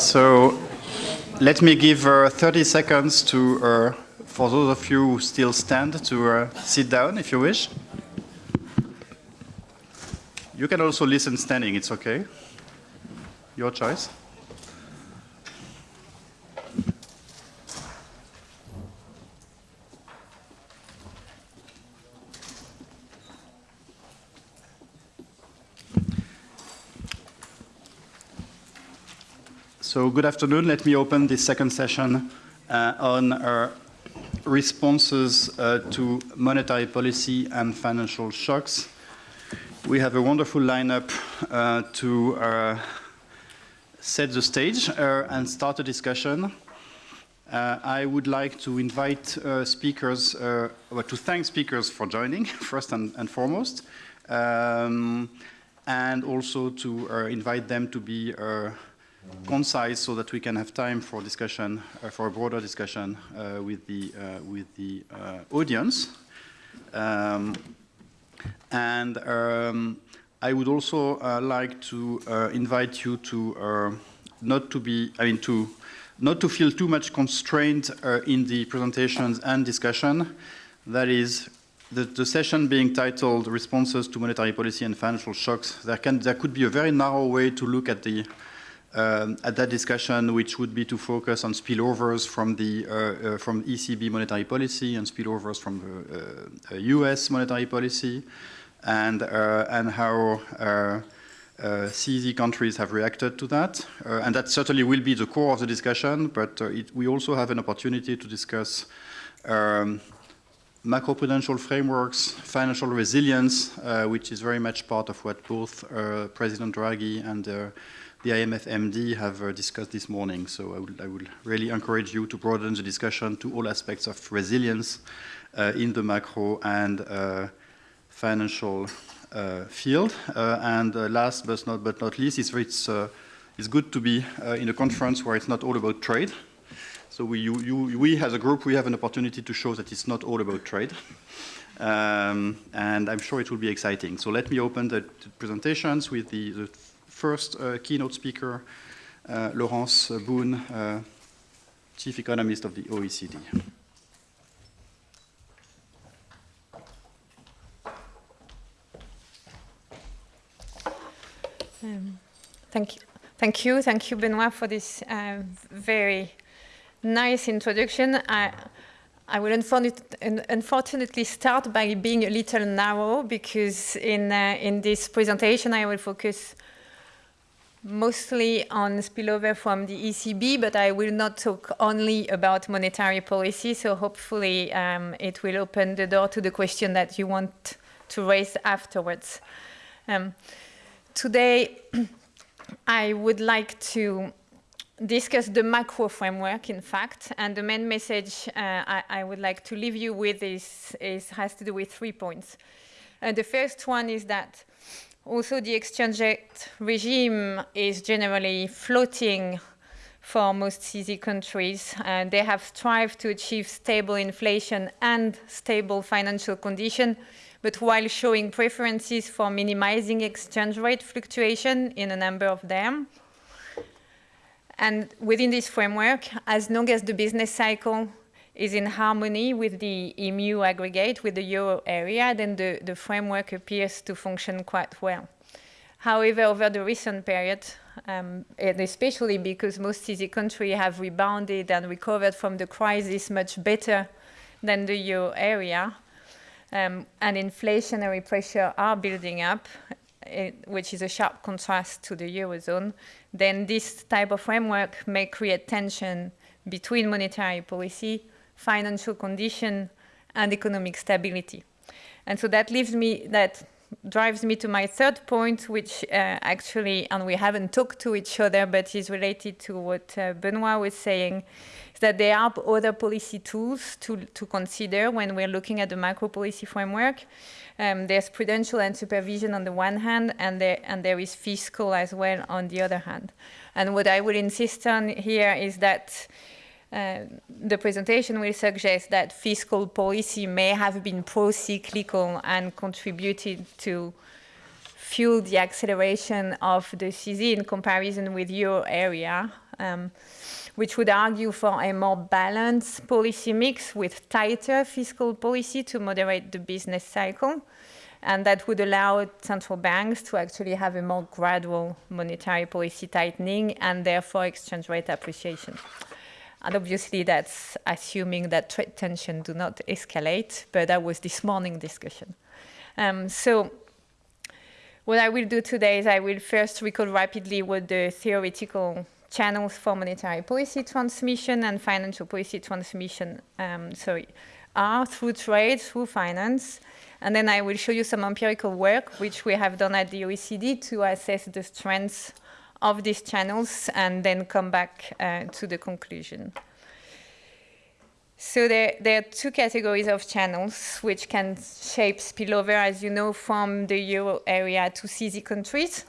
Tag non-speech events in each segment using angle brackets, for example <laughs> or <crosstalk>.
So let me give uh, 30 seconds to, uh, for those of you who still stand, to uh, sit down if you wish. You can also listen standing, it's okay. Your choice. So good afternoon. Let me open this second session uh, on uh, responses uh, to monetary policy and financial shocks. We have a wonderful lineup uh, to uh, set the stage and start a discussion. I would like to invite speakers, well, to thank speakers for joining, <laughs> first and, and foremost, um, and also to invite them to be concise so that we can have time for discussion, uh, for a broader discussion uh, with the, uh, with the uh, audience. Um, and um, I would also uh, like to invite you to not to be, I mean, to not to feel too much constrained in the presentations and discussion. That is, the, the, session being titled Responses to Monetary Policy and Financial Shocks, there, can, there could be a very narrow way to look at the um, at that discussion, which would be to focus on spillovers from the uh, uh, from ECB monetary policy and spillovers from the US uh, monetary policy, and uh, and how uh, CZ countries have reacted to that. and that certainly will be the core of the discussion, but it, we also have an opportunity to discuss um, macroprudential frameworks, financial resilience, which is very much part of what both President Draghi and the IMF MD have uh, discussed this morning. So I would, I would, really encourage you to broaden the discussion to all aspects of resilience uh, in the macro and uh, financial uh, field. Uh, and uh, last but not, but not least, it's, it's, it's good to be in a conference where it's not all about trade. So we, you, you, we as a group, we have an opportunity to show that it's not all about trade. Um, and I'm sure it will be exciting. So let me open the, presentations with the, the first uh, keynote speaker, uh, Laurence Boone, uh, Chief Economist of the OECD. Um, thank you. Thank you. Thank you, Benoit, for this uh, very nice introduction. I, I will unfortunately start by being a little narrow because in, uh, in this presentation I will focus mostly on spillover from the ECB, but I will not talk only about monetary policy, so hopefully um, it will open the door to the question that you want to raise afterwards. Um, today, <clears throat> I would like to discuss the macro framework, in fact, and the main message uh, I, I, would like to leave you with is, is has to do with three points. Uh, the first one is that also, the exchange rate regime is generally floating for most CZ countries. and they have strived to achieve stable inflation and stable financial condition, but while showing preferences for minimizing exchange rate fluctuation in a number of them. And within this framework, as long as the business cycle is in harmony with the EMU aggregate, with the euro area, then the, the framework appears to function quite well. However, over the recent period, um, and especially because most CZ countries have rebounded and recovered from the crisis much better than the euro area, um, and inflationary pressure are building up, it, which is a sharp contrast to the eurozone, then this type of framework may create tension between monetary policy financial condition, and economic stability. And so that leaves me, that drives me to my third point, which uh, actually, and we haven't talked to each other, but is related to what uh, Benoit was saying, is that there are other policy tools to, to consider when we're looking at the macro policy framework. Um, there's prudential and supervision on the one hand, and there, and there is fiscal as well on the other hand. And what I would insist on here is that uh, the presentation will suggest that fiscal policy may have been pro-cyclical and contributed to fuel the acceleration of the CZ in comparison with euro area, um, which would argue for a more balanced policy mix with tighter fiscal policy to moderate the business cycle. And that would allow central banks to actually have a more gradual monetary policy tightening and therefore exchange rate appreciation. And obviously that's assuming that trade tension do not escalate, but that was this morning discussion. Um, so what I will do today is I will first recall rapidly what the theoretical channels for monetary policy transmission and financial policy transmission um, sorry, are through trade, through finance. And then I will show you some empirical work which we have done at the OECD to assess the strengths of these channels and then come back uh, to the conclusion. So there, there, are two categories of channels which can shape spillover, as you know, from the euro area to CZ countries.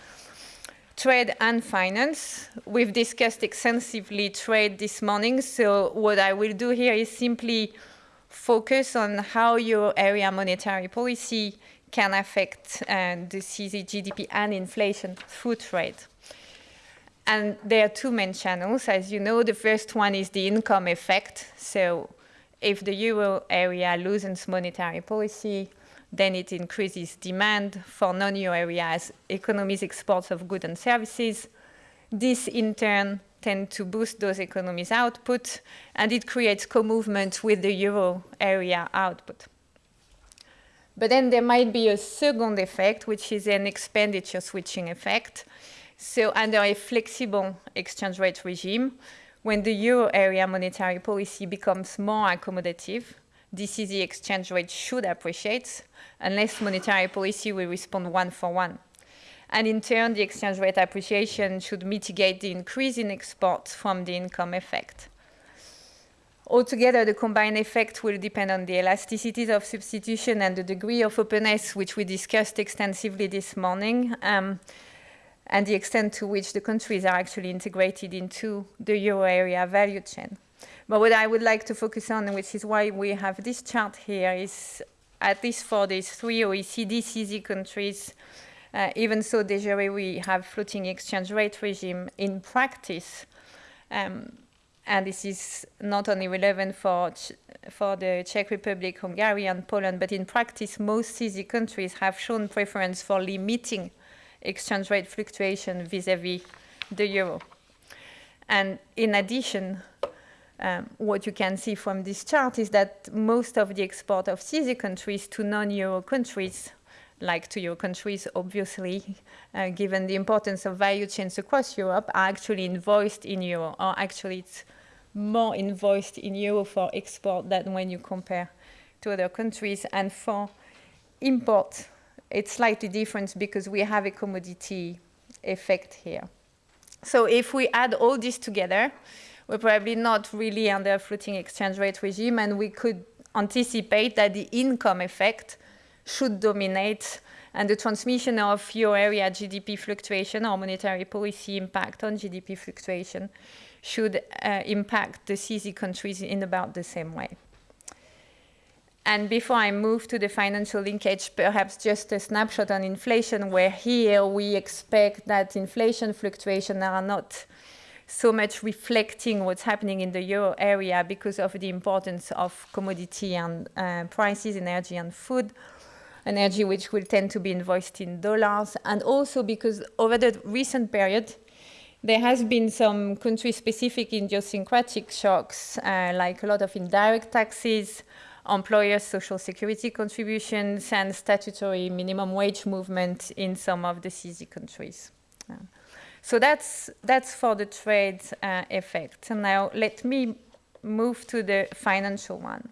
Trade and finance. We've discussed extensively trade this morning, so what I will do here is simply focus on how euro area monetary policy can affect uh, the CZ GDP and inflation through trade. And there are two main channels, as you know. The first one is the income effect. So if the euro area loosens monetary policy, then it increases demand for non-euro areas, economies exports of goods and services. This in turn tend to boost those economies' output, and it creates co-movement with the euro area output. But then there might be a second effect, which is an expenditure switching effect. So under a flexible exchange rate regime, when the euro area monetary policy becomes more accommodative, DCZ exchange rate should appreciate unless monetary policy will respond one for one. And in turn, the exchange rate appreciation should mitigate the increase in exports from the income effect. Altogether, the combined effect will depend on the elasticities of substitution and the degree of openness, which we discussed extensively this morning. Um, and the extent to which the countries are actually integrated into the euro area value chain. But what I would like to focus on, which is why we have this chart here, is at least for these three OECD CZ countries, uh, even so de jure we have floating exchange rate regime in practice, um, and this is not only relevant for, for the Czech Republic, Hungary, and Poland, but in practice, most CZ countries have shown preference for limiting exchange rate fluctuation vis-a-vis -vis the euro. And in addition, um, what you can see from this chart is that most of the export of CZ countries to non-euro countries, like to euro countries, obviously, uh, given the importance of value chains across Europe, are actually invoiced in euro, or actually it's more invoiced in euro for export than when you compare to other countries. And for import, it's slightly different because we have a commodity effect here. So if we add all this together, we're probably not really under a floating exchange rate regime, and we could anticipate that the income effect should dominate and the transmission of euro area GDP fluctuation or monetary policy impact on GDP fluctuation should uh, impact the CZ countries in about the same way. And before I move to the financial linkage, perhaps just a snapshot on inflation, where here we expect that inflation fluctuations are not so much reflecting what's happening in the euro area because of the importance of commodity and uh, prices, energy and food, energy which will tend to be invoiced in dollars, and also because over the recent period, there has been some country-specific idiosyncratic shocks, uh, like a lot of indirect taxes, employers' social security contributions and statutory minimum wage movement in some of the CZ countries. So that's, that's for the trade uh, effect. And now let me move to the financial one.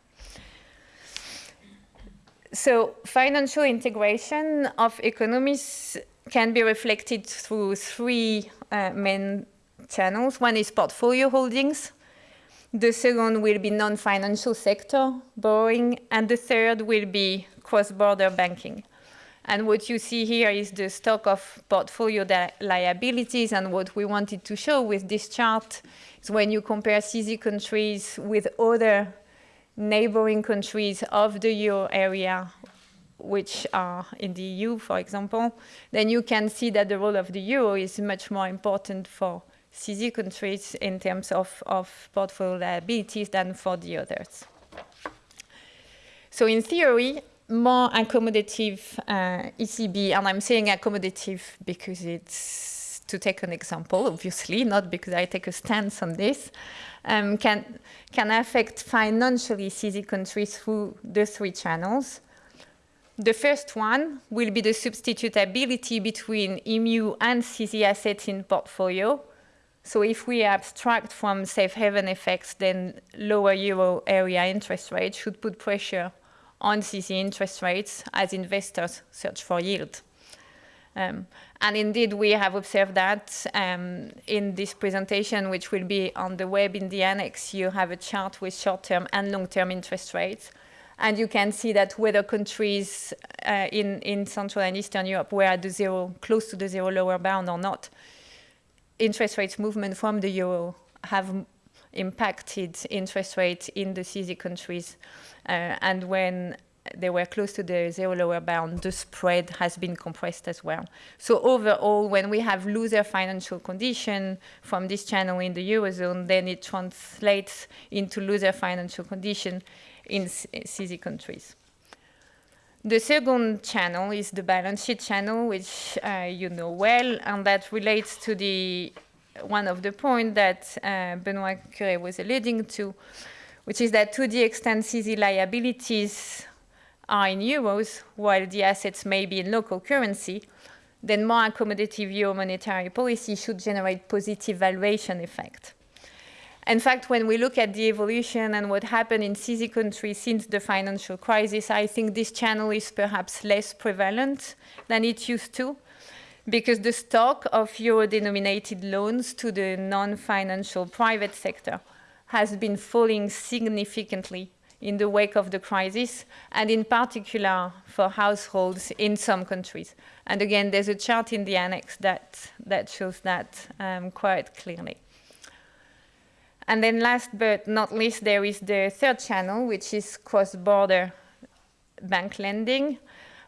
So financial integration of economies can be reflected through three uh, main channels. One is portfolio holdings, the second will be non-financial sector borrowing, and the third will be cross-border banking. And what you see here is the stock of portfolio liabilities. And what we wanted to show with this chart is when you compare CZ countries with other neighboring countries of the euro area which are in the EU, for example, then you can see that the role of the euro is much more important for CZ countries in terms of, of portfolio liabilities than for the others. So in theory, more accommodative uh, ECB, and I'm saying accommodative because it's to take an example, obviously, not because I take a stance on this, um, can, can affect financially CZ countries through the three channels. The first one will be the substitutability between EMU and CZ assets in portfolio. So if we abstract from safe haven effects, then lower euro area interest rates should put pressure on CZ interest rates as investors search for yield. Um, and indeed, we have observed that um, in this presentation, which will be on the web in the annex, you have a chart with short-term and long-term interest rates. And you can see that whether countries uh, in, in Central and Eastern Europe were at the zero, close to the zero lower bound or not, interest rates movement from the euro have impacted interest rates in the CZ countries. Uh, and when they were close to the zero lower bound, the spread has been compressed as well. So overall, when we have looser financial condition from this channel in the Eurozone, then it translates into looser financial condition in CZ countries. The second channel is the balance sheet channel, which uh, you know well, and that relates to the one of the points that uh, Benoit Cœuré was alluding to, which is that to the extent CZ liabilities are in euros, while the assets may be in local currency, then more accommodative euro monetary policy should generate positive valuation effect. In fact, when we look at the evolution and what happened in CZ countries since the financial crisis, I think this channel is perhaps less prevalent than it used to, because the stock of euro-denominated loans to the non-financial private sector has been falling significantly in the wake of the crisis, and in particular for households in some countries. And again, there's a chart in the annex that, that shows that um, quite clearly. And then last but not least, there is the third channel, which is cross-border bank lending.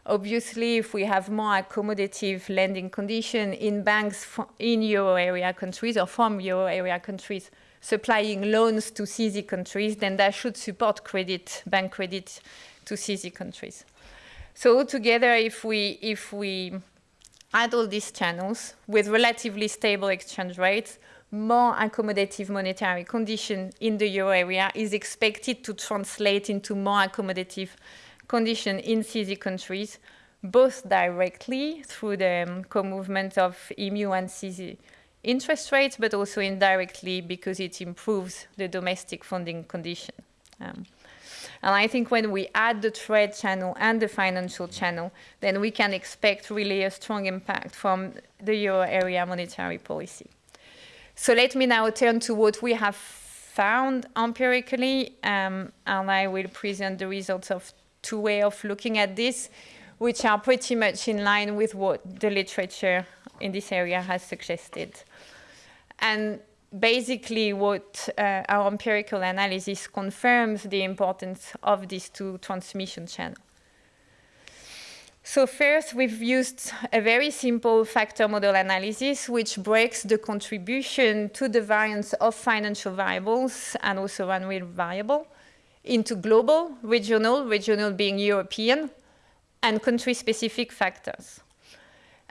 Obviously, if we have more accommodative lending condition in banks in euro area countries or from euro area countries, supplying loans to CZ countries, then that should support credit, bank credit to CZ countries. So altogether, if we, if we add all these channels with relatively stable exchange rates, more accommodative monetary condition in the euro area is expected to translate into more accommodative condition in CZ countries, both directly through the um, co-movement of EMU and CZ interest rates, but also indirectly because it improves the domestic funding condition. Um, and I think when we add the trade channel and the financial channel, then we can expect really a strong impact from the euro area monetary policy. So let me now turn to what we have found empirically, um, and I will present the results of two ways of looking at this, which are pretty much in line with what the literature in this area has suggested. And basically what uh, our empirical analysis confirms the importance of these two transmission channels. So first, we've used a very simple factor model analysis, which breaks the contribution to the variance of financial variables and also unreal variable into global, regional, regional being European, and country-specific factors.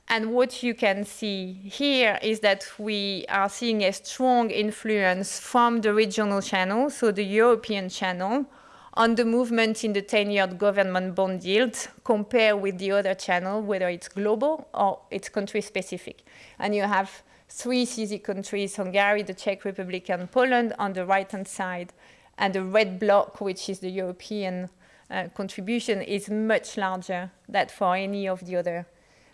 And what you can see here is that we are seeing a strong influence from the regional channel, so the European channel, on the movement in the 10-year government bond yield compared with the other channel, whether it's global or it's country-specific. And you have three CZ countries, Hungary, the Czech Republic, and Poland on the right-hand side. And the red block, which is the European uh, contribution, is much larger than for any of the other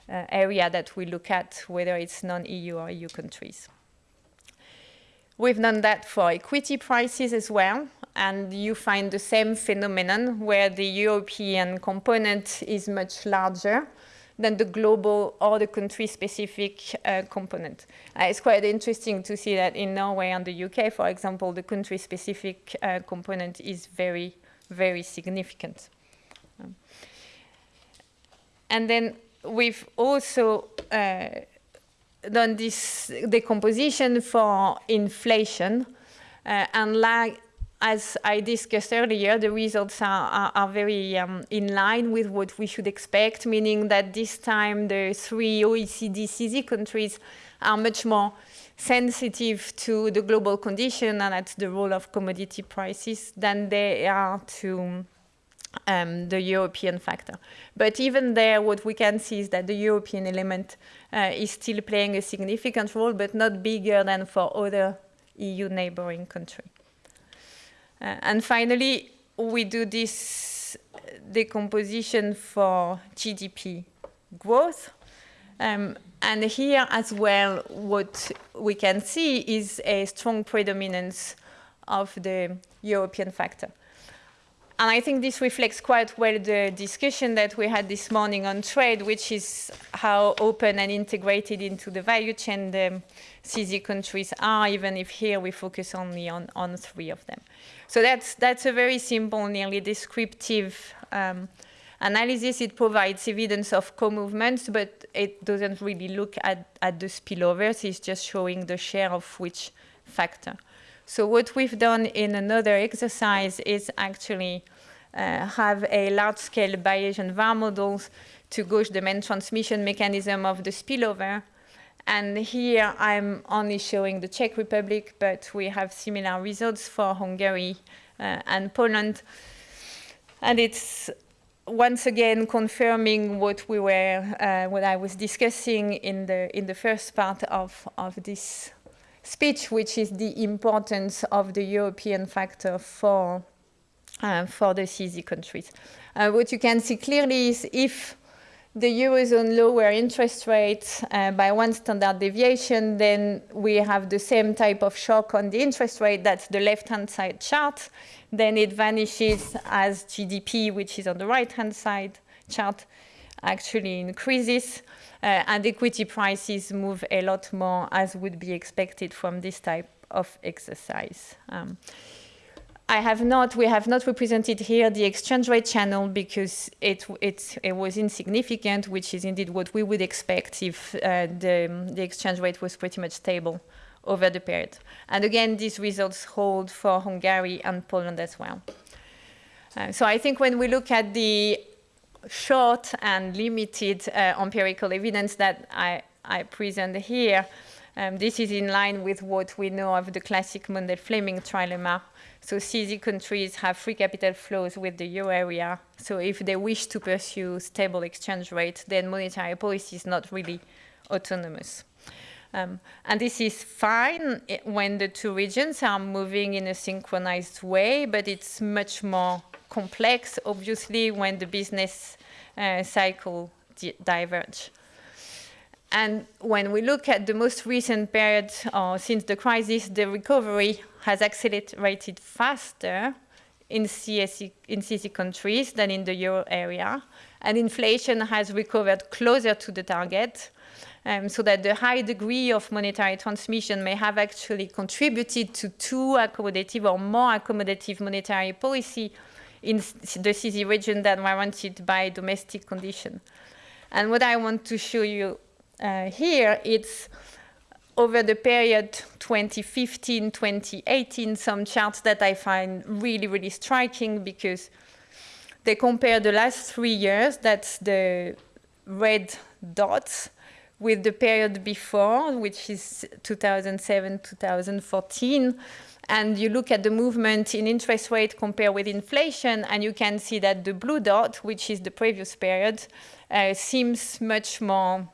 uh, area that we look at, whether it's non-EU or EU countries. We've done that for equity prices as well, and you find the same phenomenon where the European component is much larger than the global or the country-specific uh, component. Uh, it's quite interesting to see that in Norway and the UK, for example, the country-specific uh, component is very, very significant. Um, And then we've also uh, done this decomposition for inflation. Uh, and like, as I discussed earlier, the results are, are, are very um, in line with what we should expect, meaning that this time the three OECD CZ countries are much more sensitive to the global condition and at the role of commodity prices than they are to um, the European factor. But even there, what we can see is that the European element uh, is still playing a significant role, but not bigger than for other EU neighboring countries. Uh, and finally, we do this decomposition for GDP growth. Um, and here as well, what we can see is a strong predominance of the European factor. And I think this reflects quite well the discussion that we had this morning on trade, which is how open and integrated into the value chain the CZ countries are, even if here we focus only on, on three of them. So that's, that's a very simple, nearly descriptive um, analysis. It provides evidence of co-movements, but it doesn't really look at, at the spillovers. It's just showing the share of which factor. So what we've done in another exercise is actually uh, have a large-scale Bayesian VAR models to gauge the main transmission mechanism of the spillover. And here I'm only showing the Czech Republic, but we have similar results for Hungary uh, and Poland. And it's once again confirming what we were, uh, what I was discussing in the in the first part of of this speech, which is the importance of the European factor for, uh, for the CZ countries. Uh, what you can see clearly is if the Eurozone lower interest rates uh, by one standard deviation, then we have the same type of shock on the interest rate, that's the left-hand side chart. Then it vanishes as GDP, which is on the right-hand side chart, actually increases. Uh, and equity prices move a lot more as would be expected from this type of exercise. Um, I have not, we have not represented here the exchange rate channel because it, it, it was insignificant, which is indeed what we would expect if uh, the, the exchange rate was pretty much stable over the period. And again, these results hold for Hungary and Poland as well. Uh, so I think when we look at the short and limited uh, empirical evidence that I, I present here. Um, this is in line with what we know of the classic Mundell-Fleming trilemma. So CZ countries have free capital flows with the euro area. So if they wish to pursue stable exchange rate, then monetary policy is not really autonomous. Um, and this is fine when the two regions are moving in a synchronized way, but it's much more complex, obviously, when the business uh, cycle di diverge. And when we look at the most recent period uh, since the crisis, the recovery has accelerated faster in, CSE, in CC countries than in the euro area. And inflation has recovered closer to the target, um, so that the high degree of monetary transmission may have actually contributed to too accommodative or more accommodative monetary policy in the CZ region that warranted by domestic condition. And what I want to show you uh, here, it's over the period 2015-2018, some charts that I find really, really striking because they compare the last three years, that's the red dots, with the period before, which is 2007-2014, and you look at the movement in interest rate compared with inflation, and you can see that the blue dot, which is the previous period, uh, seems much more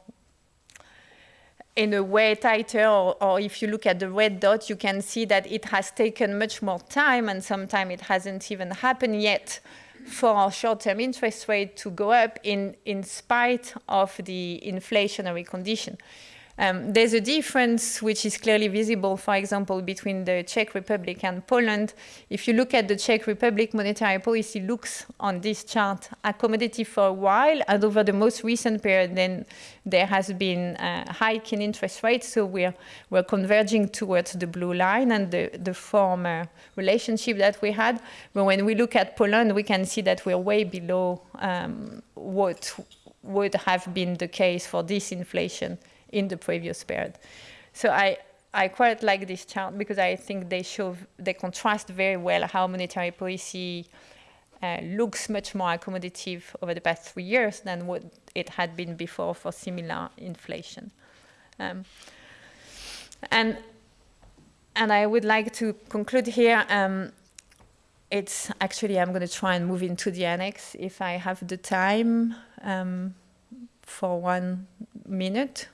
in a way tighter, or, or, if you look at the red dot, you can see that it has taken much more time, and sometimes it hasn't even happened yet for short-term interest rate to go up in, in spite of the inflationary condition. Um, there's a difference which is clearly visible, for example, between the Czech Republic and Poland. If you look at the Czech Republic, monetary policy looks on this chart accommodative for a while, and over the most recent period, then there has been a hike in interest rates, so we're, we're converging towards the blue line and the, the former relationship that we had. But when we look at Poland, we can see that we're way below um, what would have been the case for this inflation in the previous period. So I, I quite like this chart because I think they show, they contrast very well how monetary policy uh, looks much more accommodative over the past three years than what it had been before for similar inflation. Um, and, and I would like to conclude here. Um, it's actually, I'm going to try and move into the annex if I have the time um, for one minute.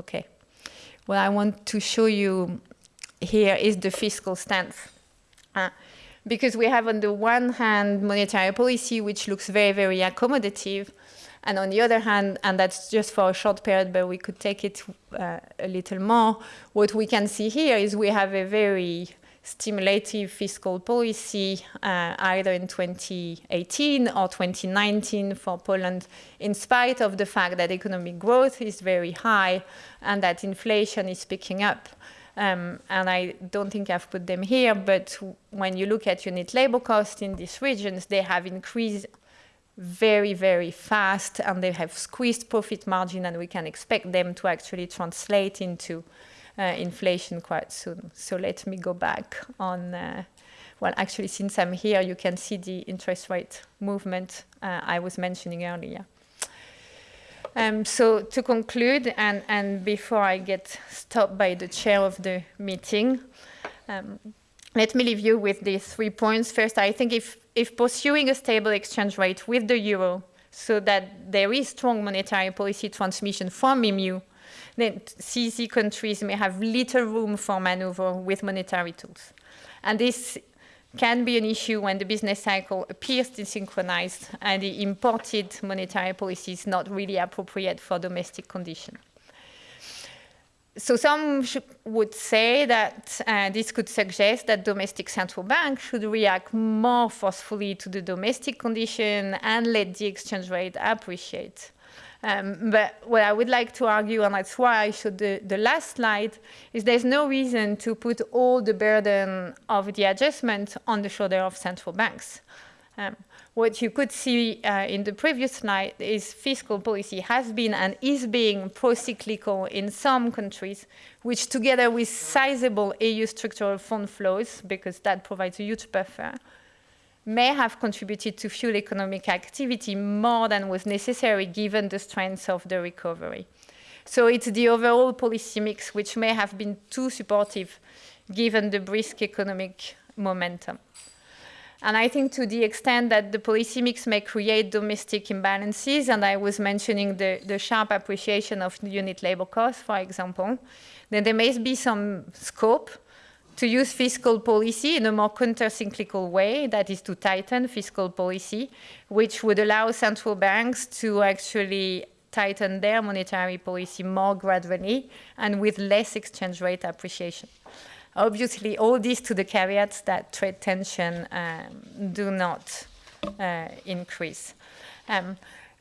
Okay. What I want to show you here is the fiscal stance. Uh, because we have on the one hand monetary policy which looks very, very accommodative, and on the other hand, and that's just for a short period, but we could take it uh, a little more, what we can see here is we have a very stimulative fiscal policy uh, either in 2018 or 2019 for Poland, in spite of the fact that economic growth is very high and that inflation is picking up. Um, and I don't think I've put them here, but when you look at unit labor costs in these regions, they have increased very, very fast and they have squeezed profit margin and we can expect them to actually translate into inflation quite soon. So let me go back on, uh, well, actually, since I'm here, you can see the interest rate movement uh, I was mentioning earlier. Um, so to conclude, and, and before I get stopped by the chair of the meeting, um, let me leave you with these three points. First, I think if, if pursuing a stable exchange rate with the euro so that there is strong monetary policy transmission from EMU then CZ countries may have little room for maneuver with monetary tools. And this can be an issue when the business cycle appears desynchronized and the imported monetary policy is not really appropriate for domestic conditions. So some would say that uh, this could suggest that domestic central banks should react more forcefully to the domestic condition and let the exchange rate appreciate. Um, but what I would like to argue, and that's why I showed the, the last slide, is there's no reason to put all the burden of the adjustment on the shoulder of central banks. Um, what you could see uh, in the previous slide is fiscal policy has been and is being pro-cyclical in some countries, which together with sizable EU structural fund flows, because that provides a huge buffer, may have contributed to fuel economic activity more than was necessary given the strength of the recovery. So it's the overall policy mix which may have been too supportive given the brisk economic momentum. And I think to the extent that the policy mix may create domestic imbalances, and I was mentioning the, the sharp appreciation of unit labor costs, for example, then there may be some scope to use fiscal policy in a more countercyclical way, that is to tighten fiscal policy, which would allow central banks to actually tighten their monetary policy more gradually and with less exchange rate appreciation. Obviously, all this to the caveats that trade tension um, do not uh, increase. Um,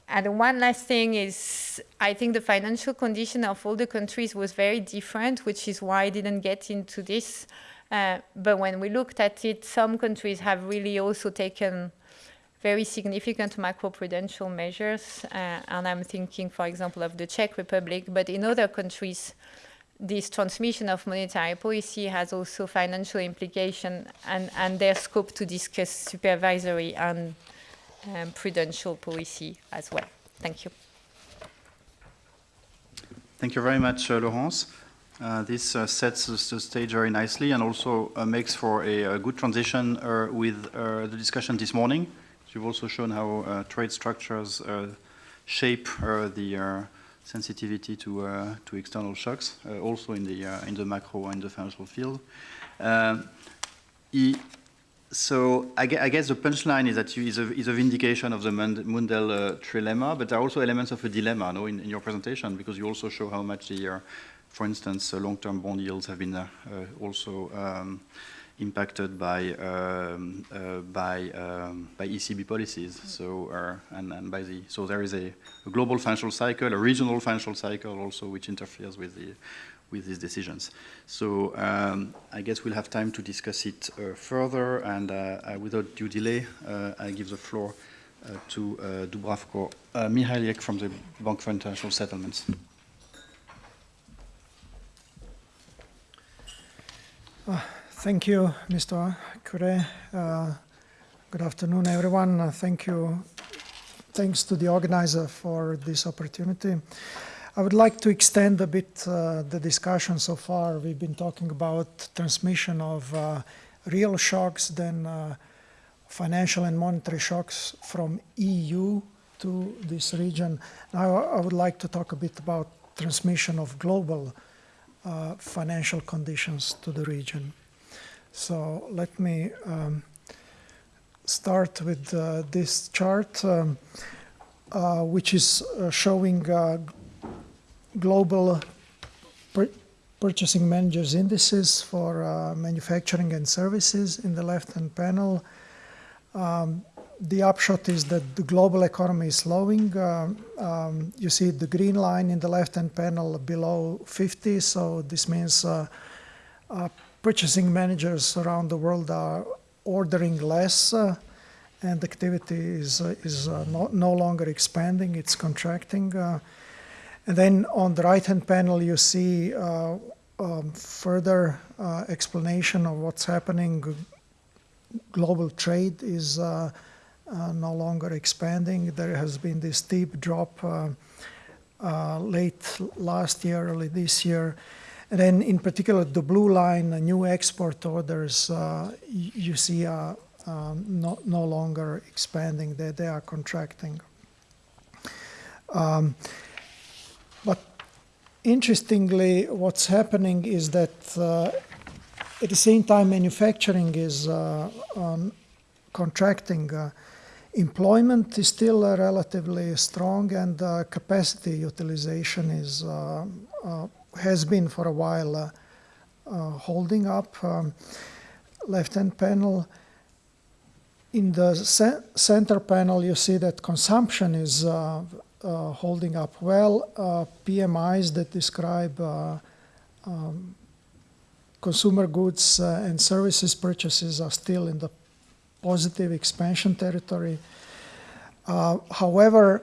and one last thing is, I think the financial condition of all the countries was very different, which is why I didn't get into this. Uh, but when we looked at it, some countries have really also taken very significant macroprudential measures. Uh, and I'm thinking, for example, of the Czech Republic. But in other countries, this transmission of monetary policy has also financial implication and, and their scope to discuss supervisory and um, prudential policy as well. Thank you. Thank you very much, uh, Laurence. Uh, this uh, sets the stage very nicely and also uh, makes for a, a good transition uh, with uh, the discussion this morning. You've also shown how trade structures shape the sensitivity to, to external shocks, also in the, in the macro and the financial field. so I, I guess the punchline is that you, is, a, is a vindication of the Mundell trilemma, but there are also elements of a dilemma no, in, in your presentation because you also show how much the, for instance, uh, long-term bond yields have been uh, uh, also um, impacted by um, uh, by um, by ECB policies. So uh, and, and by the so there is a, a global financial cycle, a regional financial cycle also, which interferes with the with these decisions. So um, I guess we'll have time to discuss it uh, further, and without due delay, I give the floor to Dubravko Mihaljek from the Bank for International Settlements. Thank you, Mr. Cœuré. Uh, good afternoon, everyone. Uh, thank you. Thanks to the organizer for this opportunity. I would like to extend a bit uh, the discussion so far. We've been talking about transmission of uh, real shocks, then uh, financial and monetary shocks from EU to this region. Now I would like to talk a bit about transmission of global uh, financial conditions to the region. So let me um, start with uh, this chart, um, uh, which is uh, showing uh, global pur- purchasing managers indices for uh, manufacturing and services in the left-hand panel. Um, the upshot is that the global economy is slowing. Um, um, you see the green line in the left-hand panel below 50, so this means uh, uh, purchasing managers around the world are ordering less, uh, and activity is uh, is uh, no, no longer expanding; it's contracting. And then on the right-hand panel, you see um, further explanation of what's happening. Global trade is uh, no longer expanding. There has been this steep drop uh, uh, late last year, early this year. And then, in particular, the blue line, new export orders, uh, you see are um, no, longer expanding, they, they are contracting. Um, but interestingly, what's happening is that uh, at the same time, manufacturing is uh, um, contracting. Employment is still uh, relatively strong, and uh, capacity utilization is uh, uh, has been for a while uh, uh, holding up. Um, left-hand panel. In the ce- center panel, you see that consumption is holding up well. PMIs that describe um, consumer goods and services purchases are still in the positive expansion territory. Uh, however,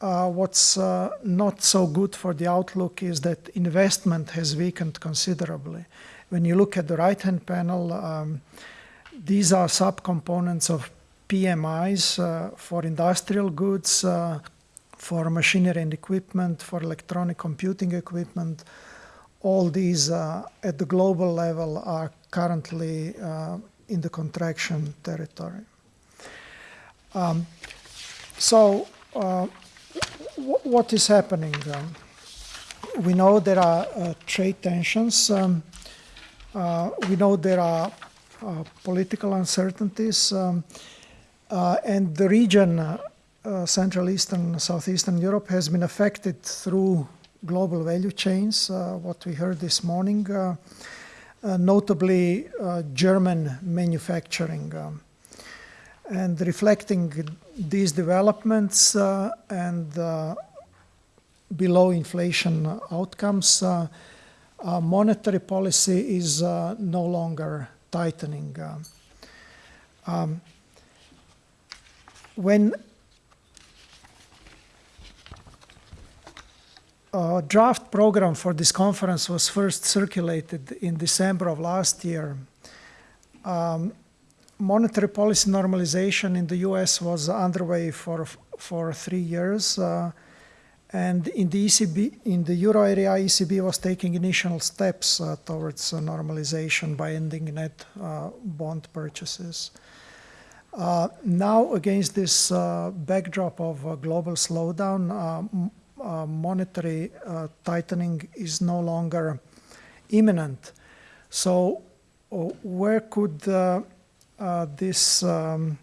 uh, what's uh, not so good for the outlook is that investment has weakened considerably. When you look at the right-hand panel, um, these are subcomponents of PMIs uh, for industrial goods, uh, for machinery and equipment, for electronic computing equipment. All these uh, at the global level are currently in the contraction territory. Um, so, uh, what is happening? We know there are uh, trade tensions. Um, uh, we know there are uh, political uncertainties, um, uh, and the region, uh, Central Eastern, Southeastern Europe, has been affected through global value chains. What we heard this morning, notably uh, German manufacturing. Um, and reflecting these developments uh, and uh, below inflation outcomes, uh, uh, monetary policy is uh, no longer tightening. Uh, um, when a draft program for this conference was first circulated in December of last year, um, monetary policy normalization in the US was underway for, for three years. Uh, and in the ECB, in the euro area, ECB was taking initial steps uh, towards uh, normalization by ending net uh, bond purchases. Uh, now, against this uh, backdrop of global slowdown, uh, uh, monetary uh, tightening is no longer imminent. So, uh, where could uh, uh, this um,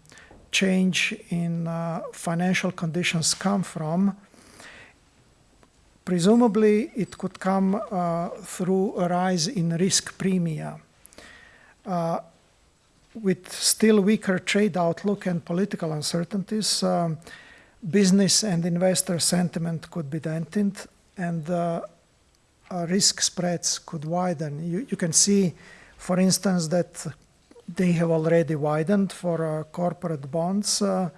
change in uh, financial conditions come from. Presumably, it could come uh, through a rise in risk premia. Uh, with still weaker trade outlook and political uncertainties, um, business and investor sentiment could be dented and uh, uh, risk spreads could widen. You, you, can see, for instance, that they have already widened for uh, corporate bonds uh,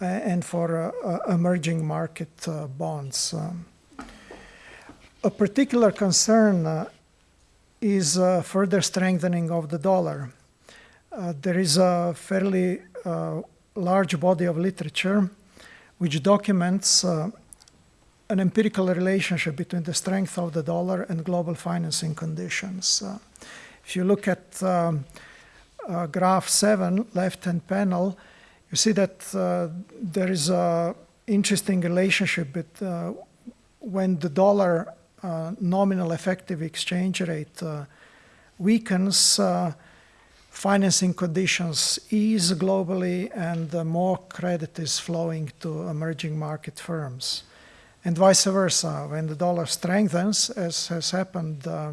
and for uh, uh, emerging market bonds. Um, a particular concern is further strengthening of the dollar. there is a fairly large body of literature which documents uh, an empirical relationship between the strength of the dollar and global financing conditions. Uh, if you look at um, uh, graph 7, left-hand panel, you see that uh, there is an interesting relationship with uh, when the dollar uh, nominal effective exchange rate weakens, financing conditions ease globally and more credit is flowing to emerging market firms. And vice versa, when the dollar strengthens, as has happened uh,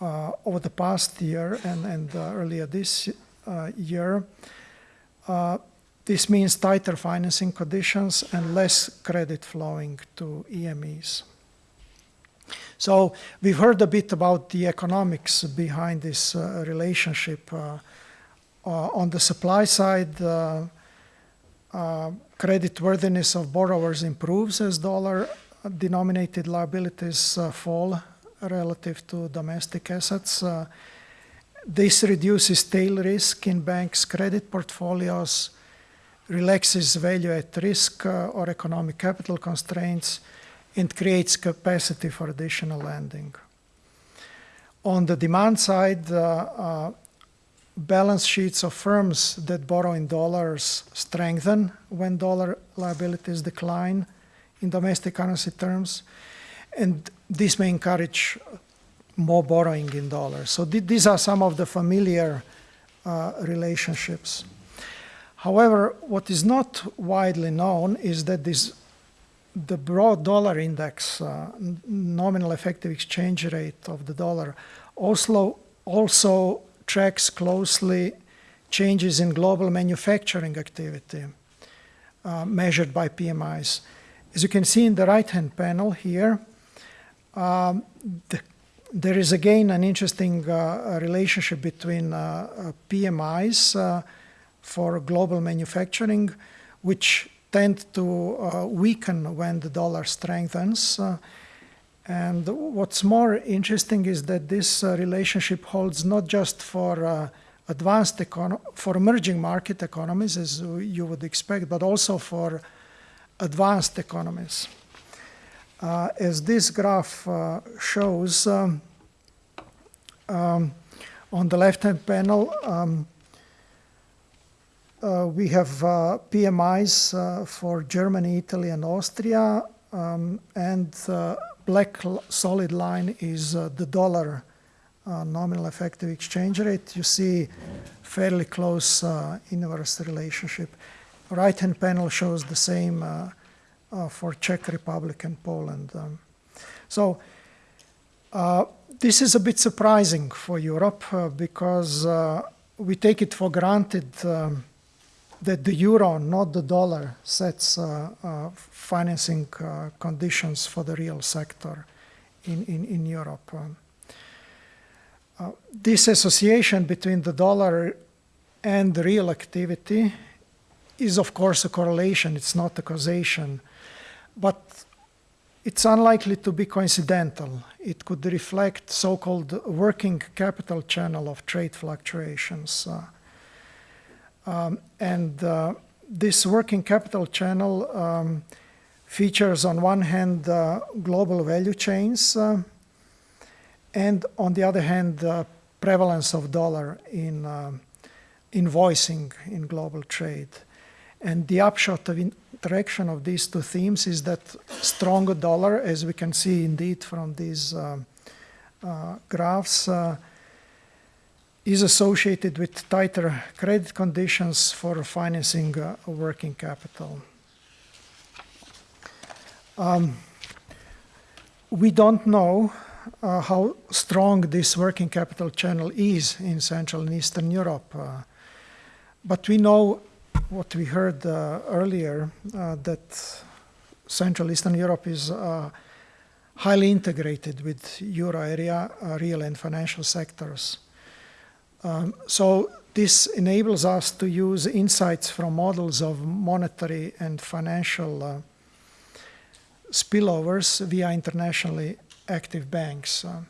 uh, over the past year and, and uh, earlier this uh, year, uh, this means tighter financing conditions and less credit flowing to EMEs. So we've heard a bit about the economics behind this uh, relationship. Uh, uh, on the supply side, uh, uh, creditworthiness of borrowers improves as dollar-denominated liabilities fall relative to domestic assets. this reduces tail risk in banks' credit portfolios, relaxes value at risk or economic capital constraints, and creates capacity for additional lending. On the demand side, uh, uh, balance sheets of firms that borrow in dollars strengthen when dollar liabilities decline in domestic currency terms, and this may encourage more borrowing in dollars. So th these are some of the familiar uh, relationships. However, what is not widely known is that these the broad dollar index, uh, nominal effective exchange rate of the dollar, also, also tracks closely changes in global manufacturing activity uh, measured by PMIs. As you can see in the right-hand panel here, um, the, there is again an interesting uh, relationship between uh, uh, PMIs uh, for global manufacturing, which tend to uh, weaken when the dollar strengthens. Uh, and what's more interesting is that this uh, relationship holds not just for advanced for emerging market economies, as you would expect, but also for advanced economies. Uh, as this graph uh, shows, um, um, on the left-hand panel, um, uh, we have uh, PMIs uh, for Germany, Italy, and Austria, um, and black solid line is the dollar nominal effective exchange rate. You see fairly close inverse relationship. Right-hand panel shows the same for Czech Republic and Poland. Um, so uh, this is a bit surprising for Europe uh, because uh, we take it for granted um, that the euro, not the dollar, sets uh, uh, financing uh, conditions for the real sector in, in, in Europe. Um, uh, this association between the dollar and the real activity is, of course, a correlation. It's not a causation. But it's unlikely to be coincidental. It could reflect so-called working capital channel of trade fluctuations. Uh, um, and uh, this working capital channel um, features on one hand uh, global value chains uh, and on the other hand the prevalence of dollar in uh, invoicing in global trade. And the upshot of interaction of these two themes is that stronger dollar, as we can see indeed from these uh, uh, graphs, is associated with tighter credit conditions for financing uh, working capital. Um, we don't know uh, how strong this working capital channel is in Central and Eastern Europe. Uh, but we know what we heard uh, earlier, uh, that Central Eastern Europe is uh, highly integrated with euro area real and financial sectors. Um, so this enables us to use insights from models of monetary and financial spillovers via internationally active banks. Uh,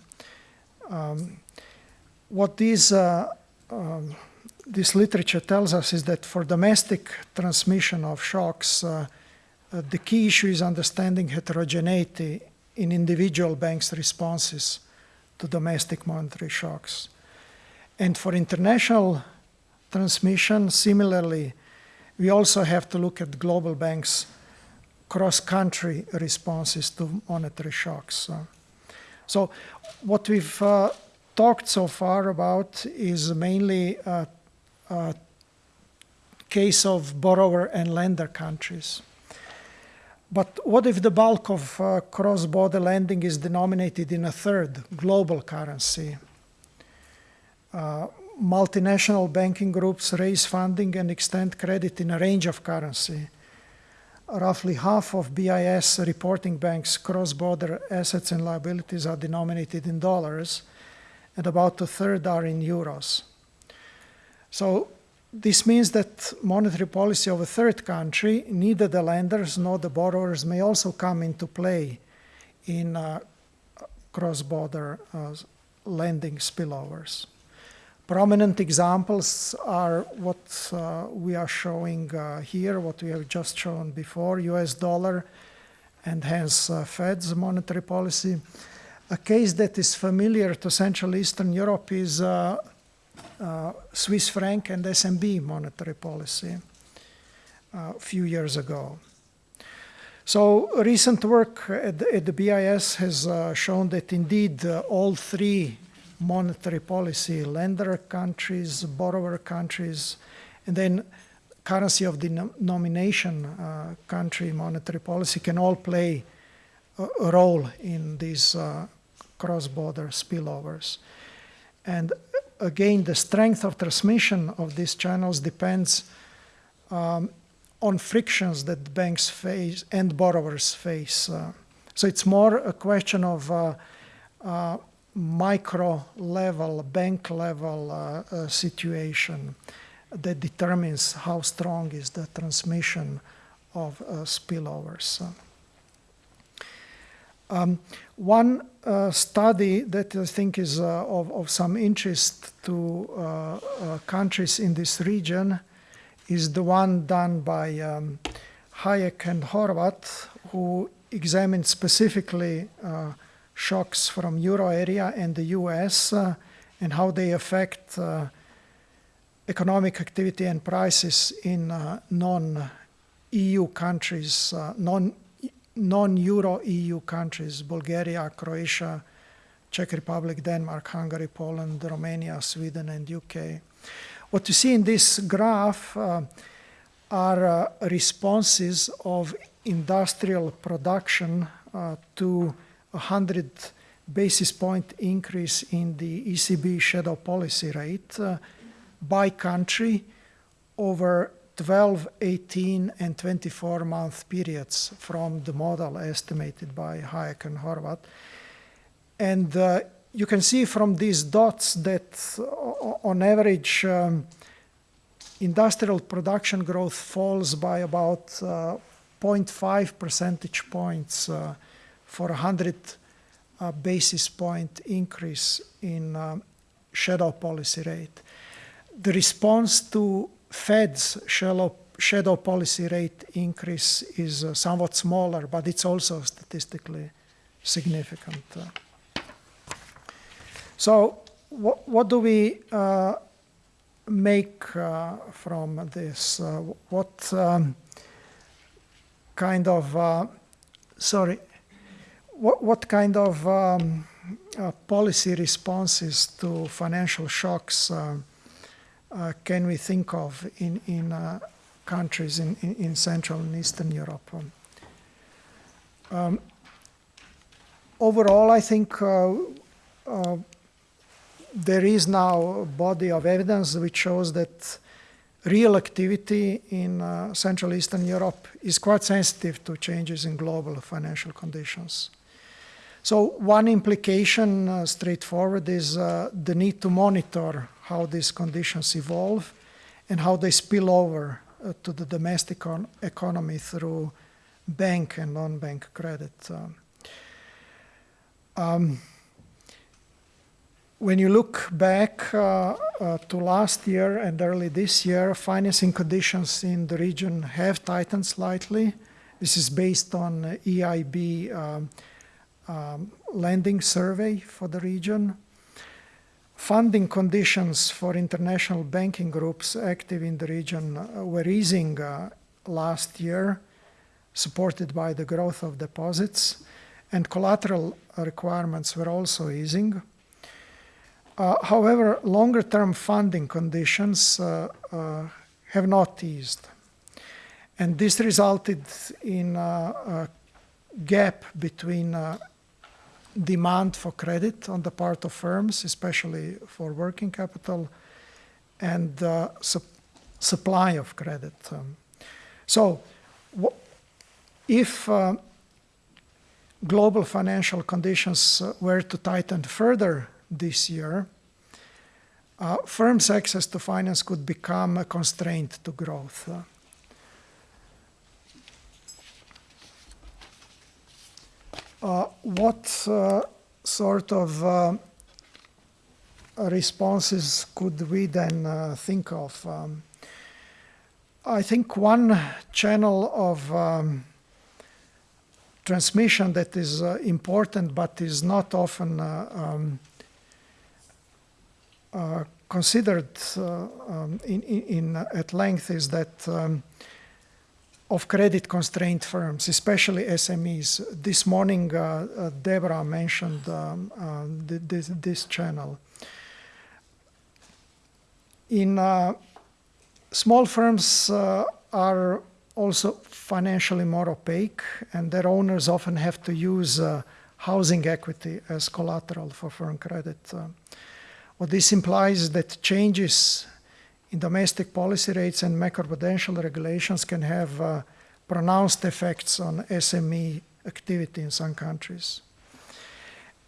um, what these, uh, um, this literature tells us is that for domestic transmission of shocks, uh, uh, the key issue is understanding heterogeneity in individual banks' responses to domestic monetary shocks. And for international transmission, similarly, we also have to look at global banks' cross-country responses to monetary shocks. Uh, so what we've uh, talked so far about is mainly a, a case of borrower and lender countries. But what if the bulk of uh, cross-border lending is denominated in a third, global currency? Uh, multinational banking groups raise funding and extend credit in a range of currency roughly half of BIS reporting banks' cross-border assets and liabilities are denominated in dollars, and about a third are in euros. So this means that monetary policy of a third country, neither the lenders nor the borrowers may also come into play in uh, cross-border uh, lending spillovers. Prominent examples are what uh, we are showing uh, here, what we have just shown before, US dollar and hence uh, Fed's monetary policy. A case that is familiar to Central Eastern Europe is uh, uh, Swiss franc and SNB monetary policy uh, a few years ago. So recent work at the, at the BIS has shown that indeed all three monetary policy, lender countries, borrower countries, and then currency of the denomination uh, country monetary policy can all play a, a role in these uh, cross-border spillovers. And again, the strength of transmission of these channels depends um, on frictions that banks face and borrowers face. Uh, so it's more a question of uh, uh, micro level, bank level uh, uh, situation that determines how strong is the transmission of uh, spillovers. Um, one uh, study that I think is uh, of, of, some interest to uh, countries in this region is the one done by um, Hájek and Horváth, who examined specifically shocks from euro area and the US uh, and how they affect uh, economic activity and prices in uh, non-EU countries, non, non-euro EU countries, Bulgaria, Croatia, Czech Republic, Denmark, Hungary, Poland, Romania, Sweden, and UK. What you see in this graph uh, are uh, responses of industrial production uh, to 100 basis point increase in the ECB shadow policy rate uh, by country over 12, 18, and 24 month periods from the model estimated by Hájek and Horváth. And uh, you can see from these dots that uh, on average, um, industrial production growth falls by about uh, 0.5 percentage points uh, for 100 uh, basis point increase in um, shadow policy rate. The response to Fed's shadow, shadow policy rate increase is uh, somewhat smaller, but it's also statistically significant. Uh. So what, what do we uh, make uh, from this? Uh, what um, kind of, sorry, what, what kind of um, uh, policy responses to financial shocks uh, uh, can we think of in, in uh, countries in, in, in Central and Eastern Europe? Um, overall, I think uh, uh, there is now a body of evidence which shows that real activity in uh, Central Eastern Europe is quite sensitive to changes in global financial conditions. So one implication, uh, straightforward, is uh, the need to monitor how these conditions evolve and how they spill over uh, to the domestic economy through bank and non-bank credit. Um, um, when you look back uh, uh, to last year and early this year, financing conditions in the region have tightened slightly. This is based on EIB um, um, lending survey for the region. Funding conditions for international banking groups active in the region uh, were easing uh, last year, supported by the growth of deposits, and collateral requirements were also easing. Uh, however, longer-term funding conditions uh, uh, have not eased. And this resulted in a gap between demand for credit on the part of firms, especially for working capital, and uh, su supply of credit. Um, so if uh, global financial conditions uh, were to tighten further this year, uh, firms' access to finance could become a constraint to growth. What uh, sort of uh, responses could we then uh, think of? Um, I think one channel of um, transmission that is uh, important but is not often uh, um, uh, considered uh, um, in, in, at length is that um, of credit constrained firms, especially SMEs. This morning, uh, uh, Deborah mentioned um, uh, this, this, channel. In uh, small firms are also financially more opaque, and their owners often have to use housing equity as collateral for firm credit. What this implies that changes domestic policy rates and macroprudential regulations can have uh, pronounced effects on SME activity in some countries.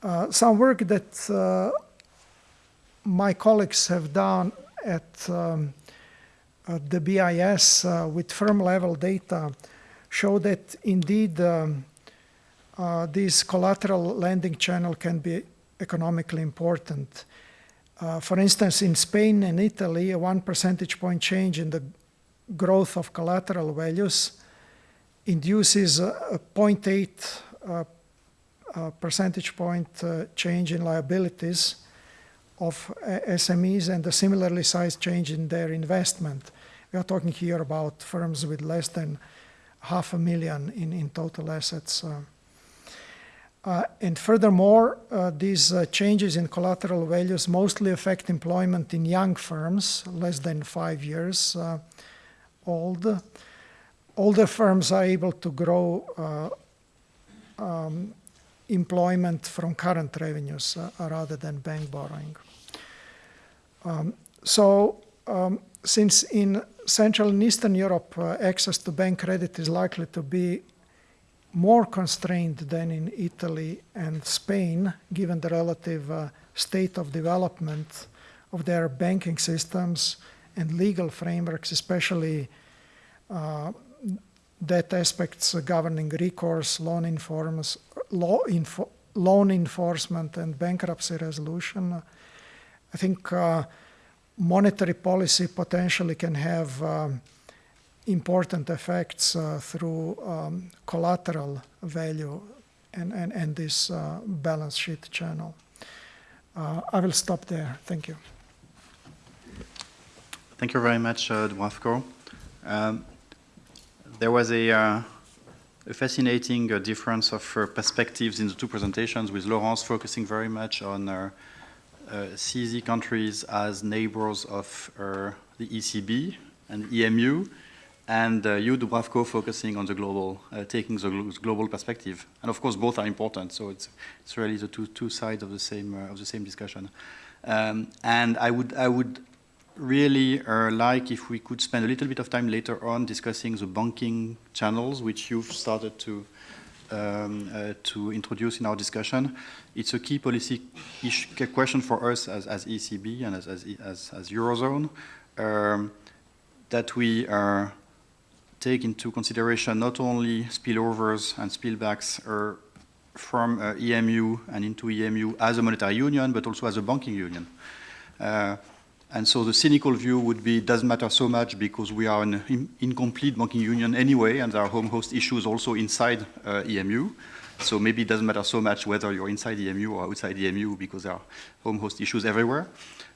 Uh, some work that uh, my colleagues have done at, um, at the BIS uh, with firm level data show that indeed um, uh, this collateral lending channel can be economically important. Uh, for instance, in Spain and Italy, a one percentage point change in the growth of collateral values induces a, a 0.8 uh, uh, percentage point uh, change in liabilities of uh, SMEs and a similarly sized change in their investment. We are talking here about firms with less than half a million in, in total assets. Uh, and furthermore, uh, these uh, changes in collateral values mostly affect employment in young firms, less than five years uh, old. Older firms are able to grow uh, um, employment from current revenues uh, rather than bank borrowing. Um, so, um, since in Central and Eastern Europe, access to bank credit is likely to be more constrained than in Italy and Spain, given the relative uh, state of development of their banking systems and legal frameworks, especially uh, that aspects governing recourse, loan, informs, law info, loan enforcement, and bankruptcy resolution. I think uh, monetary policy potentially can have um, important effects uh, through um, collateral value and, and, and this uh, balance sheet channel. Uh, I will stop there. Thank you. Thank you very much, uh. Um, there was a, uh, a fascinating uh, difference of uh, perspectives in the two presentations, with Laurence focusing very much on CEE countries as neighbors of the ECB and EMU, and uh, you, Dubravko, focusing on the global, uh, taking the global perspective. And of course, both are important. So it's it's really the two two sides of the same uh, of the same discussion. Um, and I would I would really uh, like if we could spend a little bit of time later on discussing the banking channels, which you've started to um, uh, to introduce in our discussion. It's a key policy question for us as, as ECB and as, as, as, Eurozone um, that we uh, take into consideration not only spillovers and spillbacks uh, from uh, EMU and into EMU as a monetary union, but also as a banking union. Uh, and so the cynical view would be it doesn't matter so much because we are an in, incomplete banking union anyway, and there are home host issues also inside uh, EMU. So maybe it doesn't matter so much whether you're inside EMU or outside EMU because there are home host issues everywhere.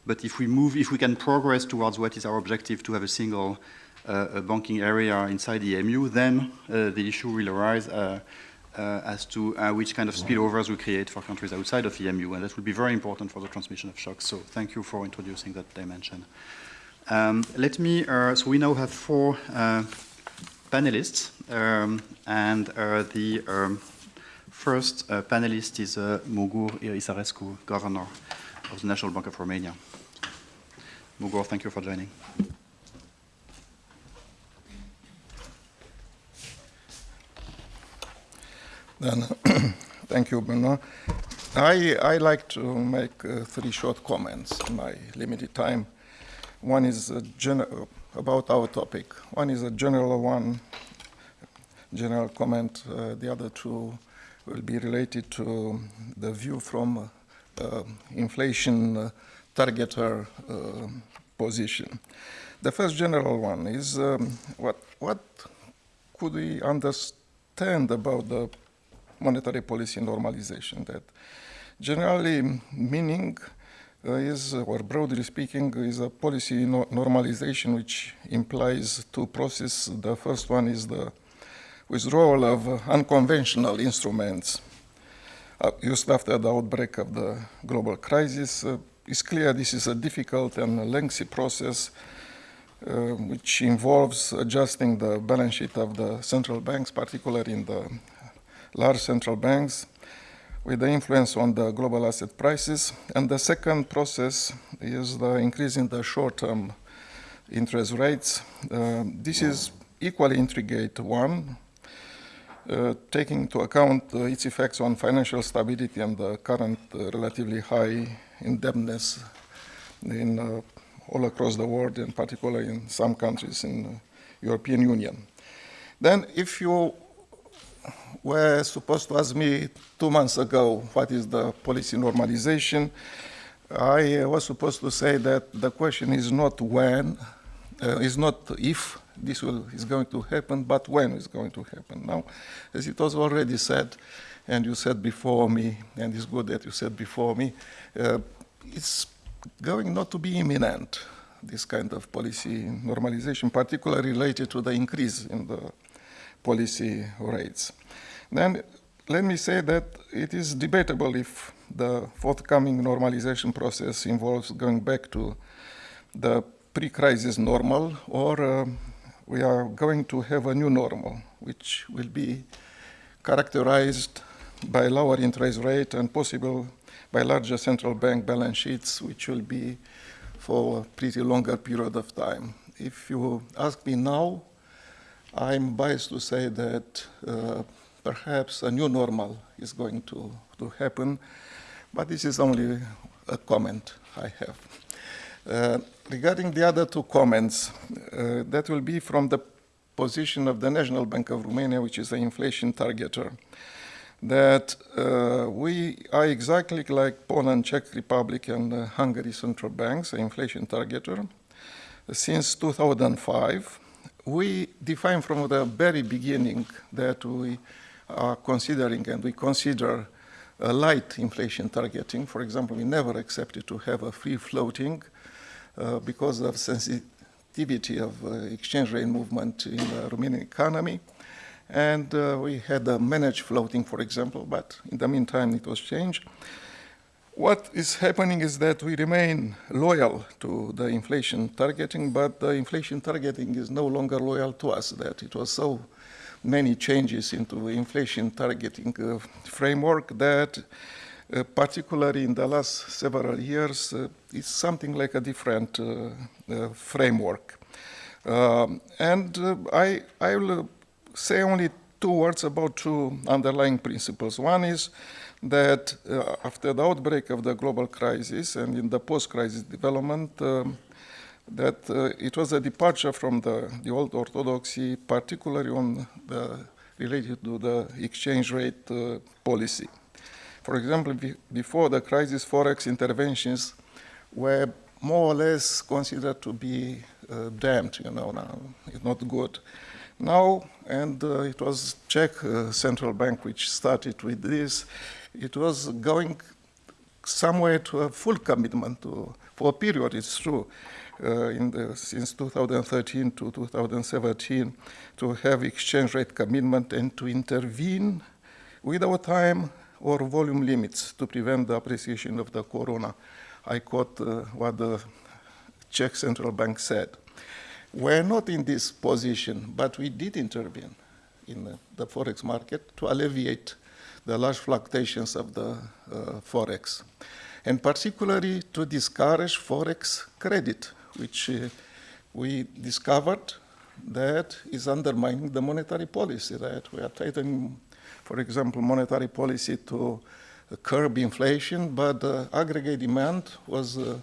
But if we move, if we can progress towards what is our objective to have a single a banking area inside the EMU, then uh, the issue will arise uh, uh, as to which kind of spillovers we create for countries outside of the EMU, and that will be very important for the transmission of shocks. So thank you for introducing that dimension. Um, let me, so we now have four panelists, um, and the um, first uh, panelist is uh, Mugur Isarescu, Governor of the National Bank of Romania. Mugur, thank you for joining. Then, <clears throat> thank you, Benoit. I, I like to make uh, three short comments in my limited time. One is about our topic. One is a general one, general comment. Uh, the other two will be related to the view from uh, inflation uh, targeter uh, position. The first general one is um, what, what could we understand about the monetary policy normalization that generally meaning uh, is, or broadly speaking, is a policy no normalization which implies two processes. The first one is the withdrawal of unconventional instruments uh, used after the outbreak of the global crisis. Uh, it's clear this is a difficult and lengthy process uh, which involves adjusting the balance sheet of the central banks, particularly in the large central banks, with the influence on the global asset prices. And the second process is the increase in the short-term interest rates. Uh, this is equally intricate one, uh, taking into account uh, its effects on financial stability and the current uh, relatively high indebtedness in uh, all across the world, and particularly in some countries in the European Union. Then, if you were supposed to ask me two months ago what is the policy normalization. I was supposed to say that the question is not when, uh, is not if this will, is going to happen, but when it's going to happen. Now, as it was already said, and you said before me, and it's good that you said before me, uh, it's going not to be imminent, this kind of policy normalization, particularly related to the increase in the policy rates. Then let me say that it is debatable if the forthcoming normalization process involves going back to the pre-crisis normal or uh, we are going to have a new normal which will be characterized by lower interest rate and possible by larger central bank balance sheets which will be for a pretty longer period of time. If you ask me now, I'm biased to say that uh, perhaps a new normal is going to, to happen, but this is only a comment I have. Uh, regarding the other two comments, uh, that will be from the position of the National Bank of Romania, which is the inflation targeter, that uh, we are exactly like Poland, Czech Republic, and uh, Hungary central banks, inflation targeter. Since 2005, we define from the very beginning that we are considering and we consider a light inflation targeting. For example, we never accepted to have a free floating uh, because of sensitivity of uh, exchange rate movement in the Romanian economy. And uh, we had a managed floating, for example, but in the meantime it was changed. What is happening is that we remain loyal to the inflation targeting, but the inflation targeting is no longer loyal to us, that it was so many changes into the inflation targeting uh, framework that uh, particularly in the last several years, uh, it's something like a different uh, uh, framework. Um, and uh, I, I will say only two words about two underlying principles. One is that uh, after the outbreak of the global crisis and in the post-crisis development, um, that uh, it was a departure from the, the old orthodoxy, particularly on the related to the exchange rate uh, policy. For example, be, before the crisis, forex interventions were more or less considered to be uh, damned, you know, now, it's not good. Now, and uh, it was Czech uh, central bank which started with this, it was going somewhere to a full commitment to, for a period, it's true, uh, in the, since 2013 to 2017 to have exchange rate commitment and to intervene without time or volume limits to prevent the appreciation of the koruna. I quote uh, what the Czech central bank said. We're not in this position, but we did intervene in the, the forex market to alleviate the large fluctuations of the uh, forex, and particularly to discourage forex credit, which uh, we discovered that is undermining the monetary policy, that we are tightening, for example, monetary policy to curb inflation, but the aggregate demand was uh,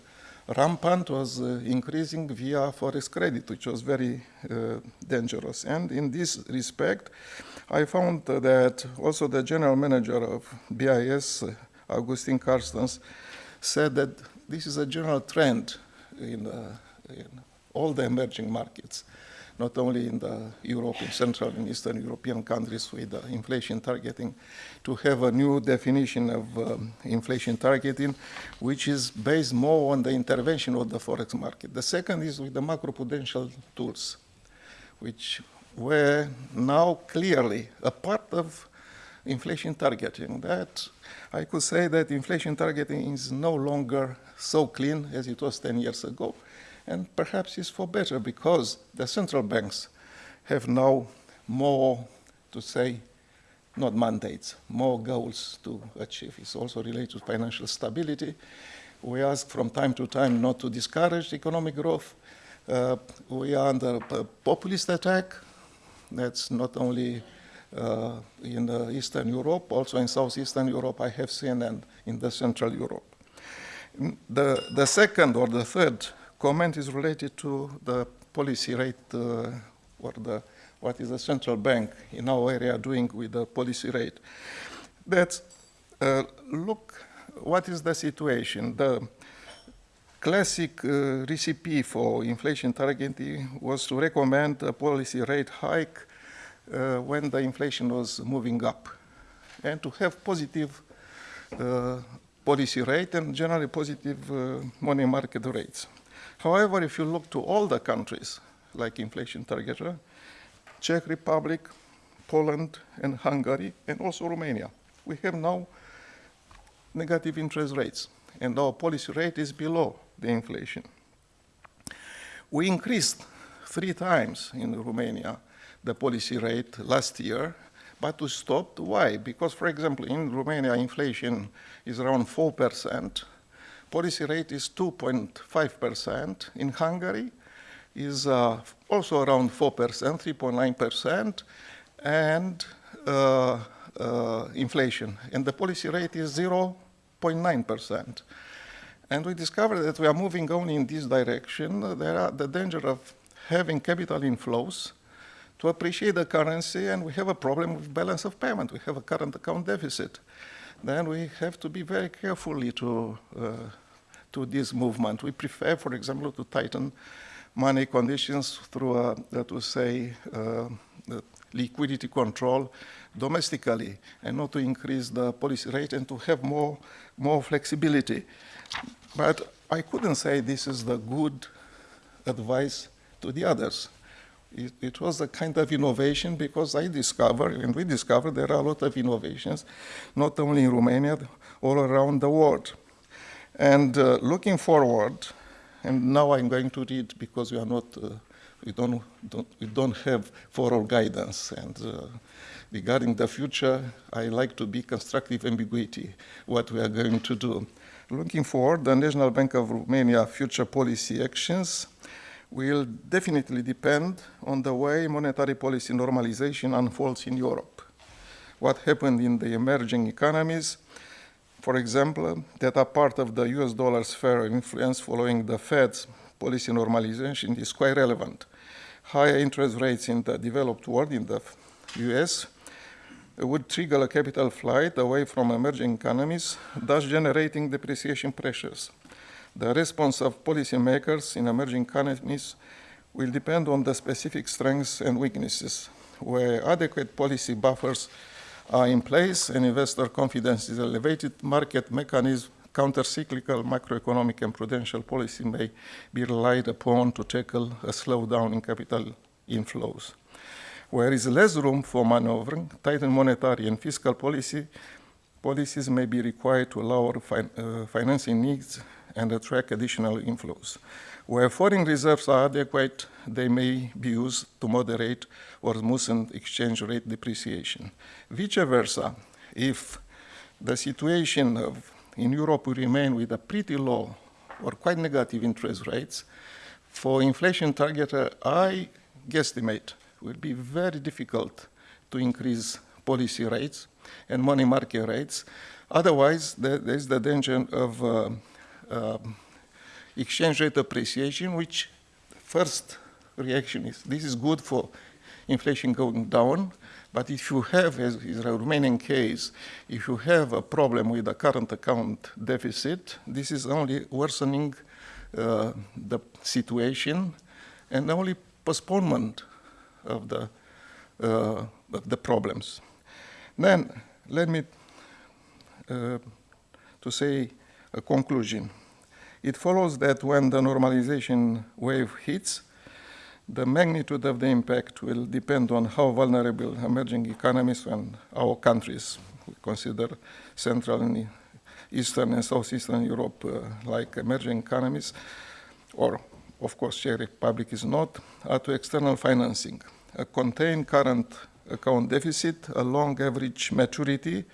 rampant, was uh, increasing via forex credit, which was very uh, dangerous. And in this respect, I found that also the general manager of BIS, Agustín Carstens, said that this is a general trend in, uh, in all the emerging markets, not only in the European, Central and Eastern European countries with the inflation targeting, to have a new definition of um, inflation targeting, which is based more on the intervention of the forex market. The second is with the macroprudential tools, which were now clearly a part of inflation targeting. That I could say that inflation targeting is no longer so clean as it was 10 years ago, and perhaps it's for better because the central banks have now more to say, not mandates, more goals to achieve. It's also related to financial stability. We ask from time to time not to discourage economic growth. Uh, we are under a populist attack that's not only uh, in uh, Eastern Europe, also in Southeastern Europe I have seen, and in the Central Europe. The, the second or the third comment is related to the policy rate uh, or the, what is the central bank in our area doing with the policy rate. That uh, look, what is the situation? The classic uh, recipe for inflation targeting was to recommend a policy rate hike uh, when the inflation was moving up and to have positive uh, policy rate and generally positive uh, money market rates. However, if you look to all the countries like inflation targeter, uh, Czech Republic, Poland and Hungary and also Romania, we have now negative interest rates and our policy rate is below the inflation. We increased three times in Romania the policy rate last year, but we stopped. Why? Because, for example, in Romania, inflation is around 4%. Policy rate is 2.5%. In Hungary, is uh, also around 4%, 3.9%, and uh, uh, inflation. And the policy rate is 0.9%. And we discovered that we are moving only in this direction. There are the danger of having capital inflows to appreciate the currency, and we have a problem with balance of payment. We have a current account deficit. Then we have to be very carefully to, uh, to this movement. We prefer, for example, to tighten money conditions through, a, uh, to say, uh, liquidity control domestically and not to increase the policy rate and to have more, more flexibility. But I couldn't say this is the good advice to the others. It, it was a kind of innovation because I discovered, and we discovered there are a lot of innovations, not only in Romania, all around the world. And uh, looking forward, and now I'm going to read because we are not, uh, we don't, don't, we don't have formal guidance. And uh, regarding the future, I like to be constructive ambiguity, what we are going to do. Looking forward, the National Bank of Romania future policy actions will definitely depend on the way monetary policy normalization unfolds in Europe. What happened in the emerging economies, for example, that are part of the US dollar sphere of influence following the Fed's policy normalization is quite relevant. Higher interest rates in the developed world, in the US, would trigger a capital flight away from emerging economies, thus generating depreciation pressures. The response of policymakers in emerging economies will depend on the specific strengths and weaknesses. Where adequate policy buffers are in place and investor confidence is elevated, market mechanisms, counter-cyclical macroeconomic and prudential policy may be relied upon to tackle a slowdown in capital inflows. Where is less room for maneuvering, tightened monetary and fiscal policy, policies may be required to lower fin uh, financing needs and attract additional inflows. Where foreign reserves are adequate, they may be used to moderate or smoothen exchange rate depreciation. Vice versa, if the situation of, in Europe will remain with a pretty low or quite negative interest rates, for inflation target, uh, I guesstimate will be very difficult to increase policy rates and money market rates. Otherwise, there is the danger of uh, exchange rate appreciation, which first reaction is this is good for inflation going down, but if you have, as is a Romanian case, if you have a problem with the current account deficit, this is only worsening uh, the situation and only postponement of the, uh, of the problems. Then let me uh, to say a conclusion. It follows that when the normalization wave hits, the magnitude of the impact will depend on how vulnerable emerging economies and our countries, we consider Central and Eastern and Southeastern Europe uh, like emerging economies, or of course Czech Republic is not, are to external financing. A contained current account deficit, a long average maturity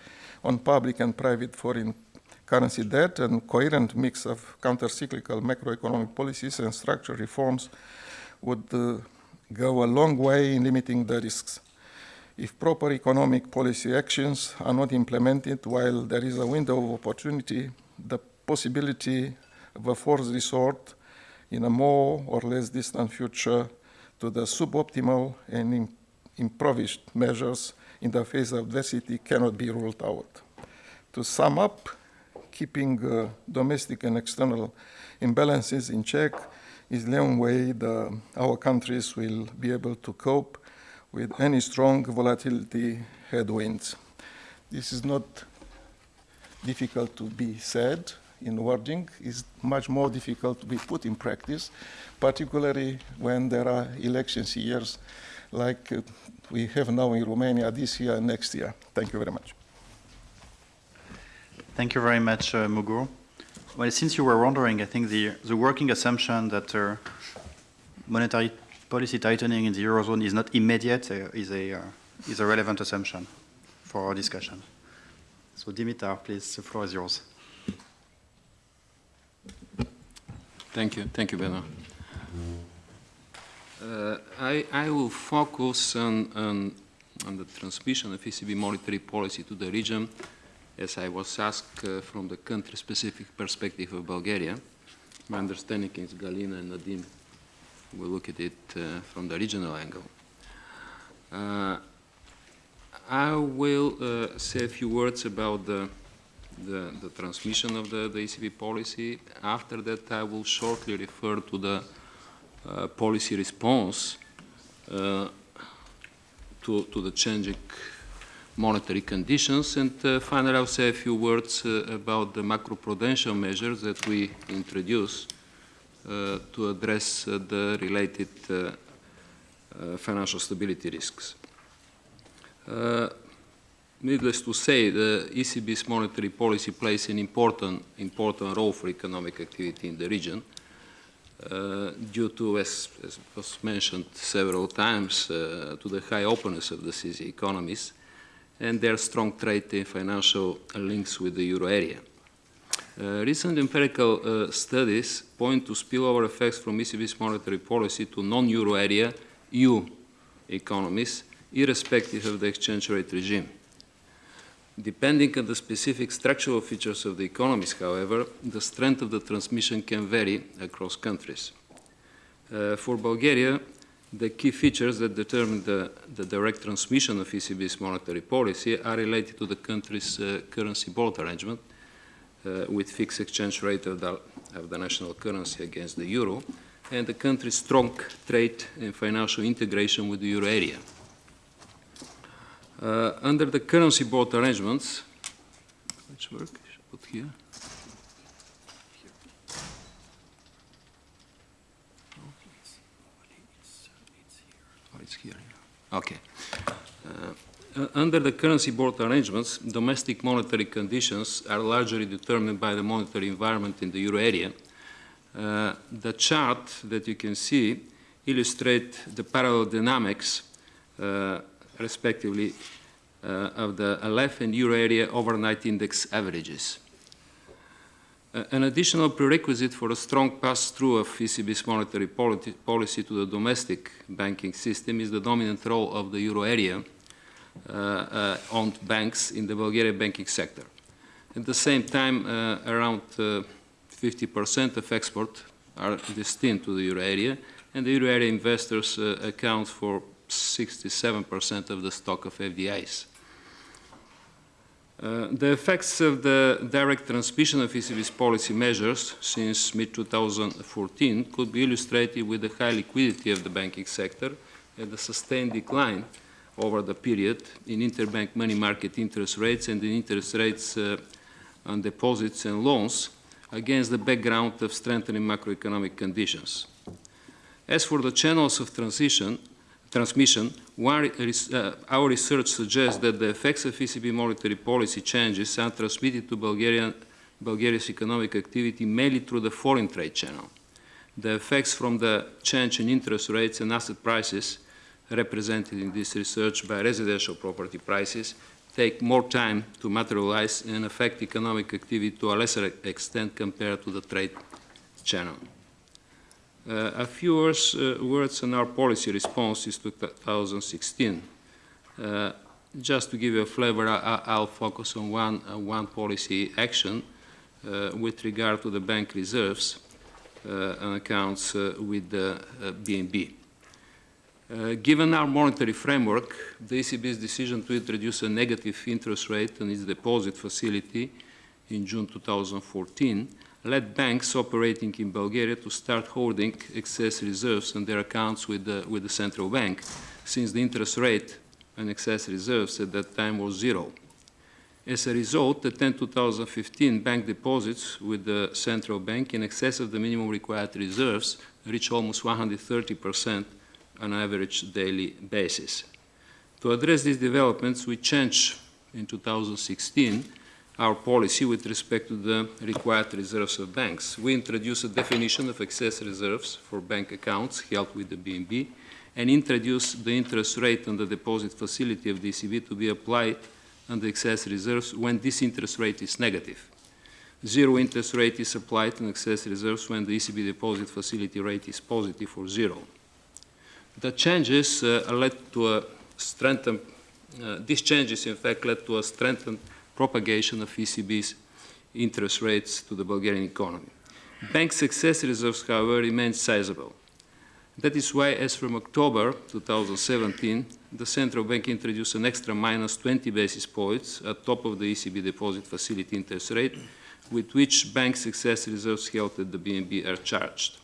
on public and private foreign currency debt and coherent mix of counter-cyclical macroeconomic policies and structural reforms would uh, go a long way in limiting the risks. If proper economic policy actions are not implemented while there is a window of opportunity, the possibility of a forced resort in a more or less distant future to the suboptimal and improvised measures in the face of adversity cannot be ruled out. To sum up, keeping uh, domestic and external imbalances in check is the only way the, our countries will be able to cope with any strong volatility headwinds. This is not difficult to be said in wording, it's much more difficult to be put in practice, particularly when there are elections years like uh, we have now in Romania this year and next year. Thank you very much. Thank you very much, uh, Mugur. Well, since you were wondering, I think the, the working assumption that uh, monetary policy tightening in the Eurozone is not immediate uh, is, a, uh, is a relevant assumption for our discussion. So Dimitar, please, the floor is yours. Thank you. Thank you, Bernard. Uh, I, I will focus on, on, on the transmission of ECB monetary policy to the region as I was asked uh, from the country-specific perspective of Bulgaria. My understanding is Galina and Nadim will look at it uh, from the regional angle. Uh, I will uh, say a few words about the, the, the transmission of the, the, ECB policy. After that, I will shortly refer to the uh, policy response uh, to, to the changing monetary conditions. And uh, finally, I'll say a few words uh, about the macroprudential measures that we introduce uh, to address uh, the related uh, uh, financial stability risks. Needless to say, the ECB's monetary policy plays an important, important role for economic activity in the region uh, due to, as, as, was mentioned several times, uh, to the high openness of the CEE economies and their strong trade and financial links with the euro area. Uh, recent empirical uh, studies point to spillover effects from ECB's monetary policy to non-euro area EU economies, irrespective of the exchange rate regime. Depending on the specific structural features of the economies, however, the strength of the transmission can vary across countries. Uh, for Bulgaria, the key features that determine the, the, direct transmission of ECB's monetary policy are related to the country's uh, currency board arrangement, uh, with fixed exchange rate of the, of the national currency against the euro, and the country's strong trade and financial integration with the euro area. Uh, under the currency board arrangements, which work, I should put here. It's here. Okay. Uh, under the currency board arrangements, domestic monetary conditions are largely determined by the monetary environment in the euro area. Uh, the chart that you can see illustrate the parallel dynamics uh, respectively, uh, of the LF and euro area overnight index averages. Uh, an additional prerequisite for a strong pass-through of ECB's monetary policy to the domestic banking system is the dominant role of the euro area uh, uh owned banks in the Bulgarian banking sector. At the same time, uh, around 50% uh, of export are destined to the euro area, and the euro area investors account for 67% of the stock of FDIs. Uh, the effects of the direct transmission of ECB's policy measures since mid-2014 could be illustrated with the high liquidity of the banking sector and the sustained decline over the period in interbank money market interest rates and in interest rates uh, on deposits and loans against the background of strengthening macroeconomic conditions. As for the channels of transition, transmission, uh, our research suggests that the effects of ECB monetary policy changes are transmitted to Bulgarian, Bulgaria's economic activity mainly through the foreign trade channel. The effects from the change in interest rates and asset prices represented in this research by residential property prices take more time to materialize and affect economic activity to a lesser extent compared to the trade channel. Uh, a few words, uh, words on our policy responses to 2016. Uh, just to give you a flavor, I, will focus on one, one policy action with regard to the bank reserves and accounts with the BNB. Uh, given our monetary framework, the ECB's decision to introduce a negative interest rate on its deposit facility in June 2014 led banks operating in Bulgaria to start holding excess reserves on their accounts with the, with the central bank, since the interest rate on excess reserves at that time was zero. As a result, the 10 2015 bank deposits with the central bank in excess of the minimum required reserves reached almost 130% on average daily basis. To address these developments, we changed in 2016 our policy with respect to the required reserves of banks. We introduced a definition of excess reserves for bank accounts held with the BNB and introduced the interest rate on the deposit facility of the ECB to be applied on the excess reserves when this interest rate is negative. Zero interest rate is applied on excess reserves when the ECB deposit facility rate is positive or zero. The changes uh, led to a strengthened, uh, these changes in fact led to a strengthened propagation of ECB's interest rates to the Bulgarian economy. Bank success reserves, however, remain sizable. That is why, as from October 2017, the central bank introduced an extra minus 20 basis points at top of the ECB deposit facility interest rate, with which bank success reserves held at the BNB are charged.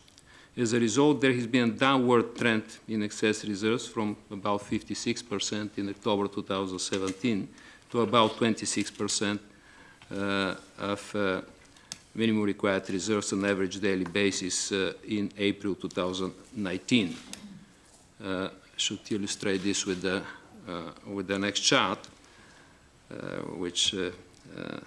As a result, there has been a downward trend in excess reserves from about 56% in October 2017 to about 26% uh, of uh, minimum required reserves on average daily basis uh, in April 2019. should illustrate this with the, uh, with the next chart, uh, which uh, uh,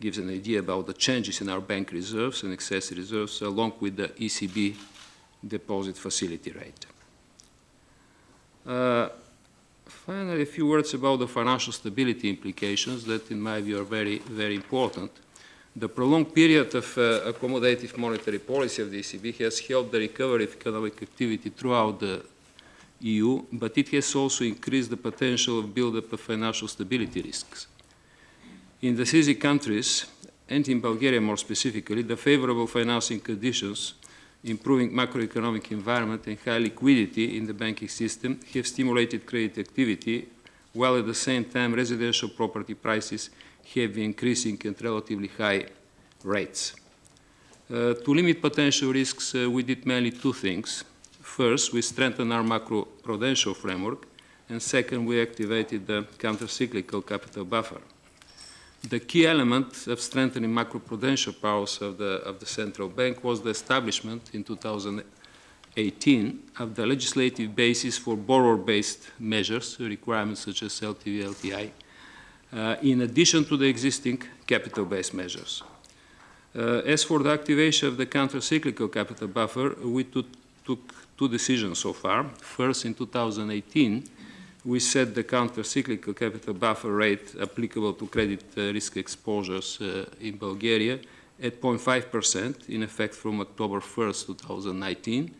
gives an idea about the changes in our bank reserves and excess reserves along with the ECB deposit facility rate. Finally, a few words about the financial stability implications that, in my view, are very, very important. The prolonged period of uh, accommodative monetary policy of the ECB has helped the recovery of economic activity throughout the EU, but it has also increased the potential of build-up of financial stability risks. In the CEE countries, and in Bulgaria more specifically, the favorable financing conditions, improving macroeconomic environment and high liquidity in the banking system have stimulated credit activity, while at the same time residential property prices have been increasing at relatively high rates. Uh, to limit potential risks, uh, we did mainly two things. First, we strengthened our macro-prudential framework, and second, we activated the counter-cyclical capital buffer. The key element of strengthening macro-prudential powers of the, of the central bank was the establishment in 2018 of the legislative basis for borrower-based measures, requirements such as LTV, LTI, uh, in addition to the existing capital-based measures. Uh, as for the activation of the counter-cyclical capital buffer, we took, two decisions so far. First, in 2018, we set the counter-cyclical capital buffer rate applicable to credit uh, risk exposures uh, in Bulgaria at 0.5% in effect from October 1st, 2019.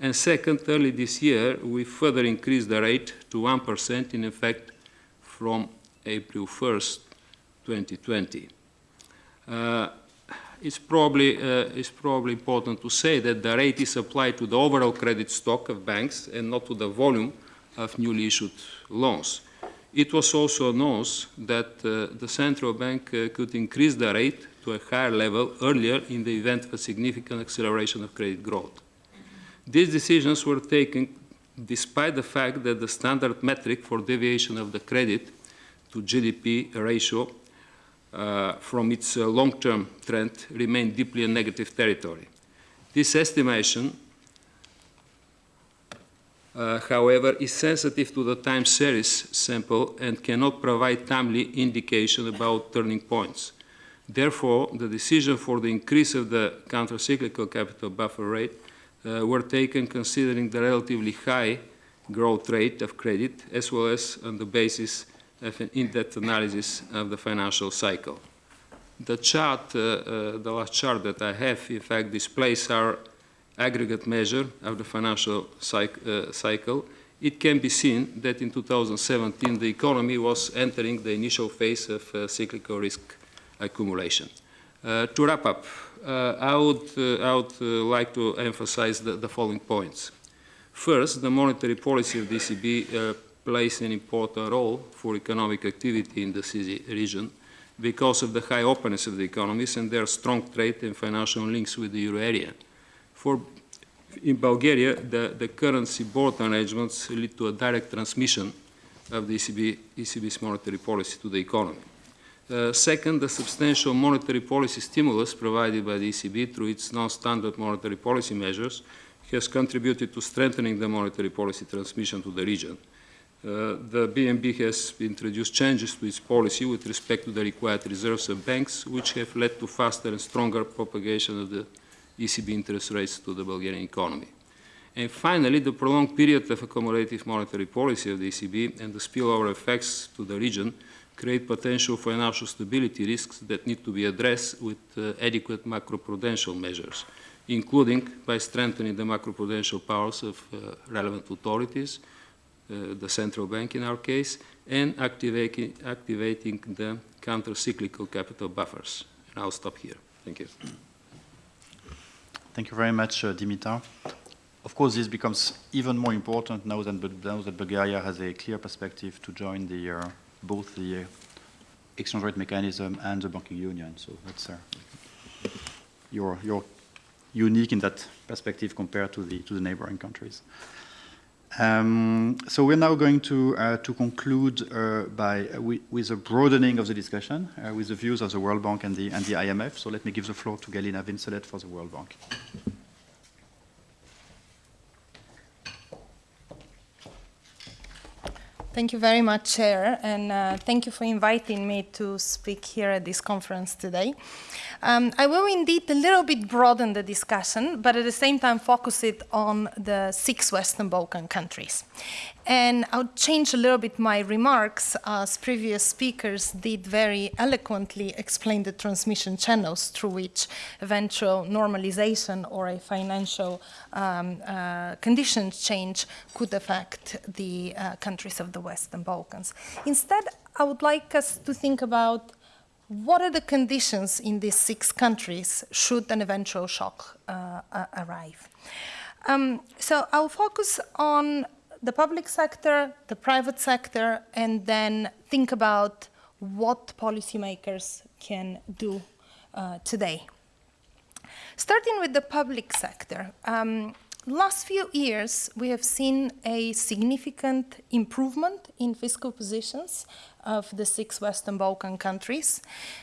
And second, early this year, we further increased the rate to 1% in effect from April 1st, 2020. Uh, it's probably, uh, it's probably important to say that the rate is applied to the overall credit stock of banks and not to the volume of newly issued loans. It was also announced that uh, the central bank uh, could increase the rate to a higher level earlier in the event of a significant acceleration of credit growth. These decisions were taken despite the fact that the standard metric for deviation of the credit to GDP ratio uh, from its uh, long-term trend remained deeply in negative territory. This estimation uh, however, is sensitive to the time series sample and cannot provide timely indication about turning points. Therefore, the decision for the increase of the countercyclical capital buffer rate uh, were taken considering the relatively high growth rate of credit as well as on the basis of an in-depth analysis of the financial cycle. The chart, uh, uh, the last chart that I have, in fact, displays our aggregate measure of the financial uh, cycle, it can be seen that in 2017 the economy was entering the initial phase of uh, cyclical risk accumulation. Uh, to wrap up, uh, I would, uh, I would uh, like to emphasize the, the, following points. First, the monetary policy of the ECB plays an important role for economic activity in the CEE region because of the high openness of the economies and their strong trade and financial links with the euro area. For in Bulgaria, the, the currency board arrangements lead to a direct transmission of the ECB, ECB's monetary policy to the economy. Uh, second, the substantial monetary policy stimulus provided by the ECB through its non-standard monetary policy measures has contributed to strengthening the monetary policy transmission to the region. Uh, the BNB has introduced changes to its policy with respect to the required reserves of banks, which have led to faster and stronger propagation of the ECB interest rates to the Bulgarian economy. And finally, the prolonged period of accommodative monetary policy of the ECB and the spillover effects to the region create potential financial stability risks that need to be addressed with uh, adequate macroprudential measures, including by strengthening the macroprudential powers of uh, relevant authorities, uh, the central bank in our case, and activating, activating the counter-cyclical capital buffers. And I'll stop here. Thank you. Thank you very much, uh, Dimitar. Of course, this becomes even more important now that, now that Bulgaria has a clear perspective to join the, uh, both the uh, exchange rate mechanism and the banking union. So that's uh, you're, you're unique in that perspective compared to the, to the neighboring countries. Um, so we're now going to, uh, to conclude uh, by, uh, with a broadening of the discussion uh, with the views of the World Bank and the, and the IMF. So let me give the floor to Galina Vincelette for the World Bank. Thank you very much, Chair, and uh, thank you for inviting me to speak here at this conference today. Um, I will indeed a little bit broaden the discussion, but at the same time focus it on the six Western Balkan countries. And I'll change a little bit my remarks as previous speakers did very eloquently explain the transmission channels through which eventual normalization or a financial um, uh, conditions change could affect the uh, countries of the Western Balkans. Instead, I would like us to think about what are the conditions in these six countries should an eventual shock uh, arrive. Um, so I'll focus on the public sector, the private sector, and then think about what policymakers can do uh, today. Starting with the public sector, um, last few years we have seen a significant improvement in fiscal positions of the six Western Balkan countries.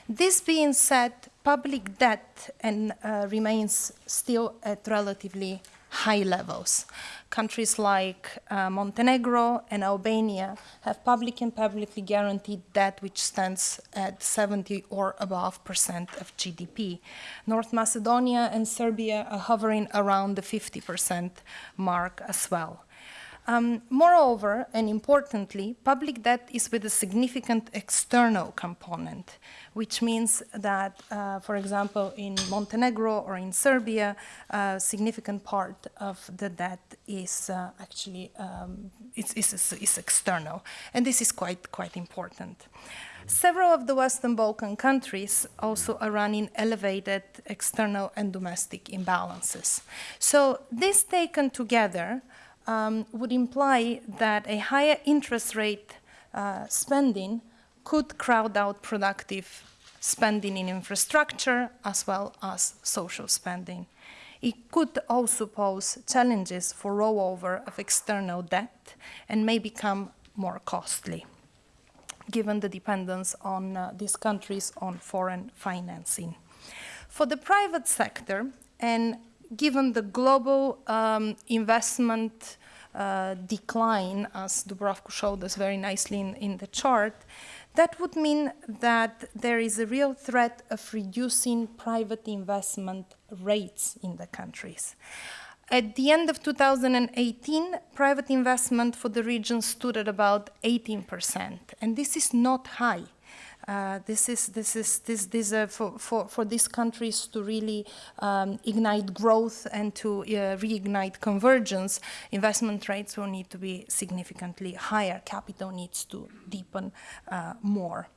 This being said, public debt and, uh, remains still at relatively high levels. Countries like uh, Montenegro and Albania have public and publicly guaranteed debt which stands at 70 or above percent of GDP. North Macedonia and Serbia are hovering around the 50 percent mark as well. Um, moreover, and importantly, public debt is with a significant external component, which means that, uh, for example, in Montenegro or in Serbia, a significant part of the debt is uh, actually um, it's, it's, it's external, and this is quite quite important. Several of the Western Balkan countries also are running elevated external and domestic imbalances. So this taken together um, would imply that a higher interest rate uh, spending could crowd out productive spending in infrastructure as well as social spending. It could also pose challenges for rollover of external debt and may become more costly, given the dependence on uh, these countries on foreign financing. For the private sector, and given the global um, investment uh, decline, as Dubravko showed us very nicely in, in the chart, that would mean that there is a real threat of reducing private investment rates in the countries. At the end of 2018, private investment for the region stood at about 18%, and this is not high. Uh, this is this is this this uh, for, for for these countries to really um, ignite growth and to uh, reignite convergence. Investment rates will need to be significantly higher. Capital needs to deepen uh, more.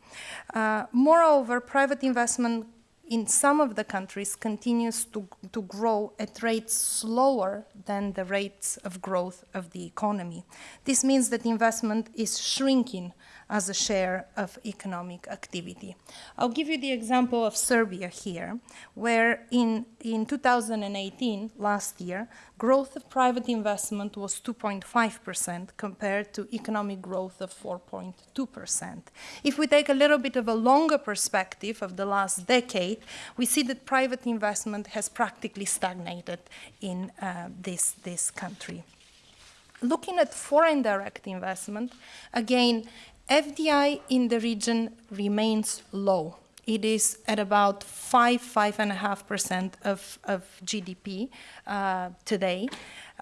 Moreover, private investment in some of the countries continues to, to grow at rates slower than the rates of growth of the economy. This means that investment is shrinking as a share of economic activity. I'll give you the example of Serbia here, where in, in 2018, last year, growth of private investment was 2.5% compared to economic growth of 4.2%. If we take a little bit of a longer perspective of the last decade, we see that private investment has practically stagnated in uh, this, this country. Looking at foreign direct investment, again, FDI in the region remains low. It is at about 5, 5.5% of, of GDP uh, today.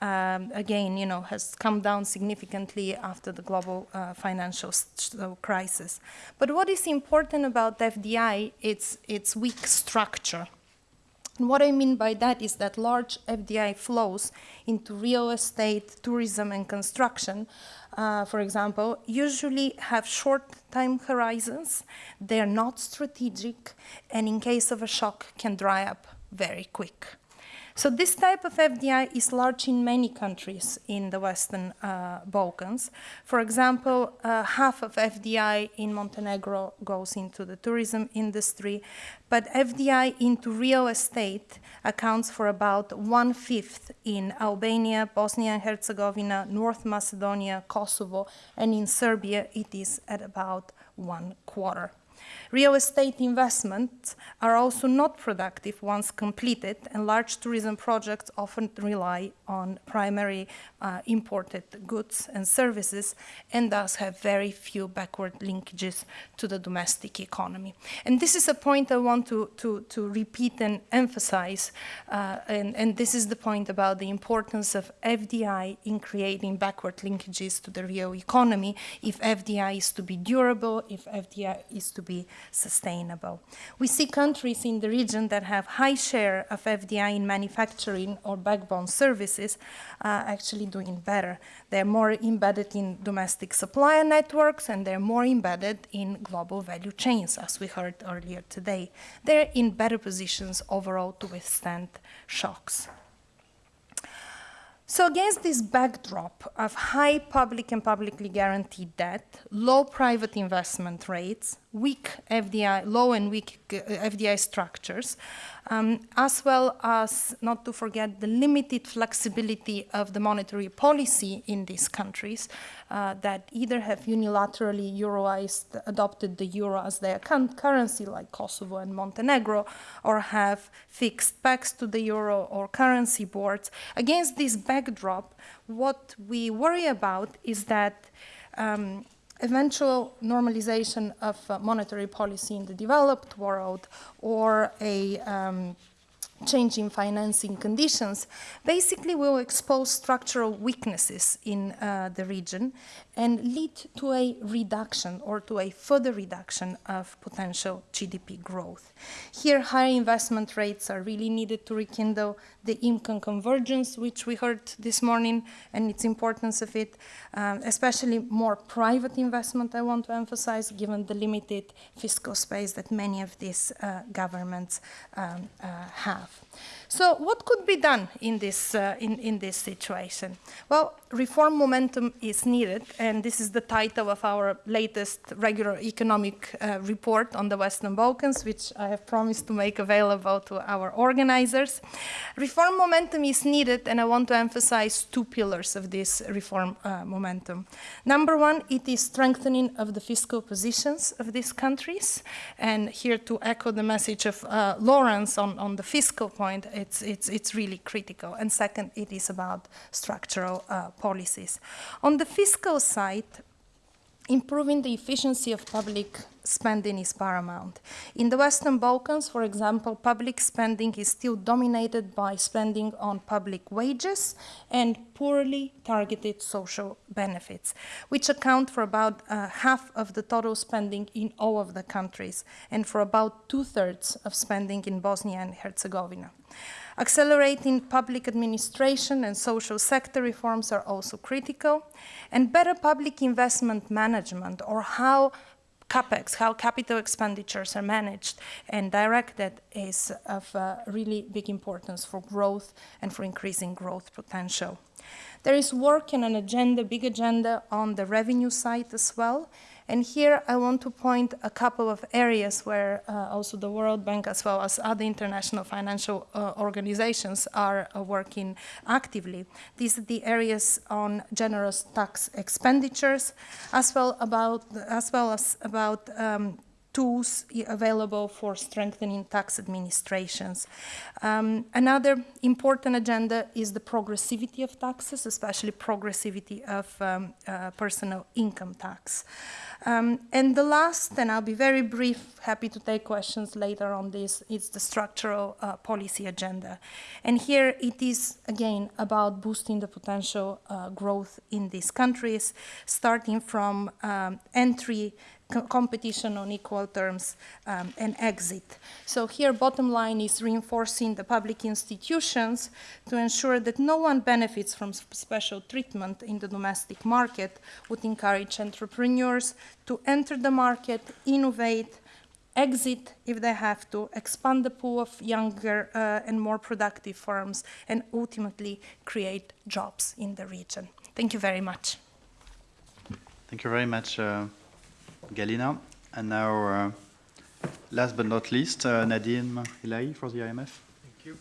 Um, again, you know, has come down significantly after the global uh, financial crisis. But what is important about FDI, it's its weak structure. And what I mean by that is that large FDI flows into real estate, tourism, and construction uh, for example, usually have short time horizons, they're not strategic, and in case of a shock can dry up very quick. So this type of FDI is large in many countries in the Western uh, Balkans. For example, uh, half of FDI in Montenegro goes into the tourism industry, but FDI into real estate accounts for about one-fifth in Albania, Bosnia and Herzegovina, North Macedonia, Kosovo, and in Serbia it is at about one quarter. Real estate investments are also not productive once completed, and large tourism projects often rely on primary uh, imported goods and services and thus have very few backward linkages to the domestic economy. And this is a point I want to, to, to repeat and emphasize, uh, and, and this is the point about the importance of FDI in creating backward linkages to the real economy if FDI is to be durable, if FDI is to be sustainable. We see countries in the region that have high share of FDI in manufacturing or backbone services uh, actually doing better. They're more embedded in domestic supplier networks and they're more embedded in global value chains, as we heard earlier today. They're in better positions overall to withstand shocks. So against this backdrop of high public and publicly guaranteed debt, low private investment rates, weak FDI, low and weak uh, FDI structures, um, as well as, not to forget, the limited flexibility of the monetary policy in these countries uh, that either have unilaterally euroized, adopted the euro as their currency, like Kosovo and Montenegro, or have fixed pegs to the euro or currency boards. Against this backdrop, what we worry about is that um, eventual normalization of uh, monetary policy in the developed world or a um, change in financing conditions basically will expose structural weaknesses in uh, the region and lead to a reduction or to a further reduction of potential GDP growth. Here, higher investment rates are really needed to rekindle the income convergence, which we heard this morning, and its importance of it, um, especially more private investment, I want to emphasize, given the limited fiscal space that many of these uh, governments um, uh, have. Шаров. So what could be done in this, uh, in, in this situation? Well, reform momentum is needed, and this is the title of our latest regular economic uh, report on the Western Balkans, which I have promised to make available to our organizers. Reform momentum is needed, and I want to emphasize two pillars of this reform uh, momentum. Number one, it is strengthening of the fiscal positions of these countries, and here to echo the message of uh, Laurence on, on the fiscal point, it's, it's, it's really critical. And second, it is about structural uh, policies. On the fiscal side, improving the efficiency of public spending is paramount. In the Western Balkans, for example, public spending is still dominated by spending on public wages and poorly targeted social benefits, which account for about uh, half of the total spending in all of the countries and for about two-thirds of spending in Bosnia and Herzegovina. Accelerating public administration and social sector reforms are also critical, and better public investment management, or how capex, how capital expenditures are managed and directed is of uh, really big importance for growth and for increasing growth potential. There is work and an agenda, big agenda on the revenue side as well, and here I want to point a couple of areas where uh, also the World Bank as well as other international financial uh, organizations are uh, working actively. These are the areas on generous tax expenditures as well, about, as, well as about um, tools available for strengthening tax administrations. Um, another important agenda is the progressivity of taxes, especially progressivity of um, uh, personal income tax. Um, and the last, and I'll be very brief, happy to take questions later on this, is the structural uh, policy agenda. And here it is, again, about boosting the potential uh, growth in these countries, starting from um, entry co competition on equal terms um, and exit. So here bottom line is reinforcing the public institutions to ensure that no one benefits from special treatment in the domestic market would encourage entrepreneurs to enter the market, innovate, exit if they have to, expand the pool of younger uh, and more productive firms, and ultimately create jobs in the region. Thank you very much. Thank you very much. Uh Galina. And now, uh, last but not least, uh, Nadim Ilahi for the IMF. Thank you.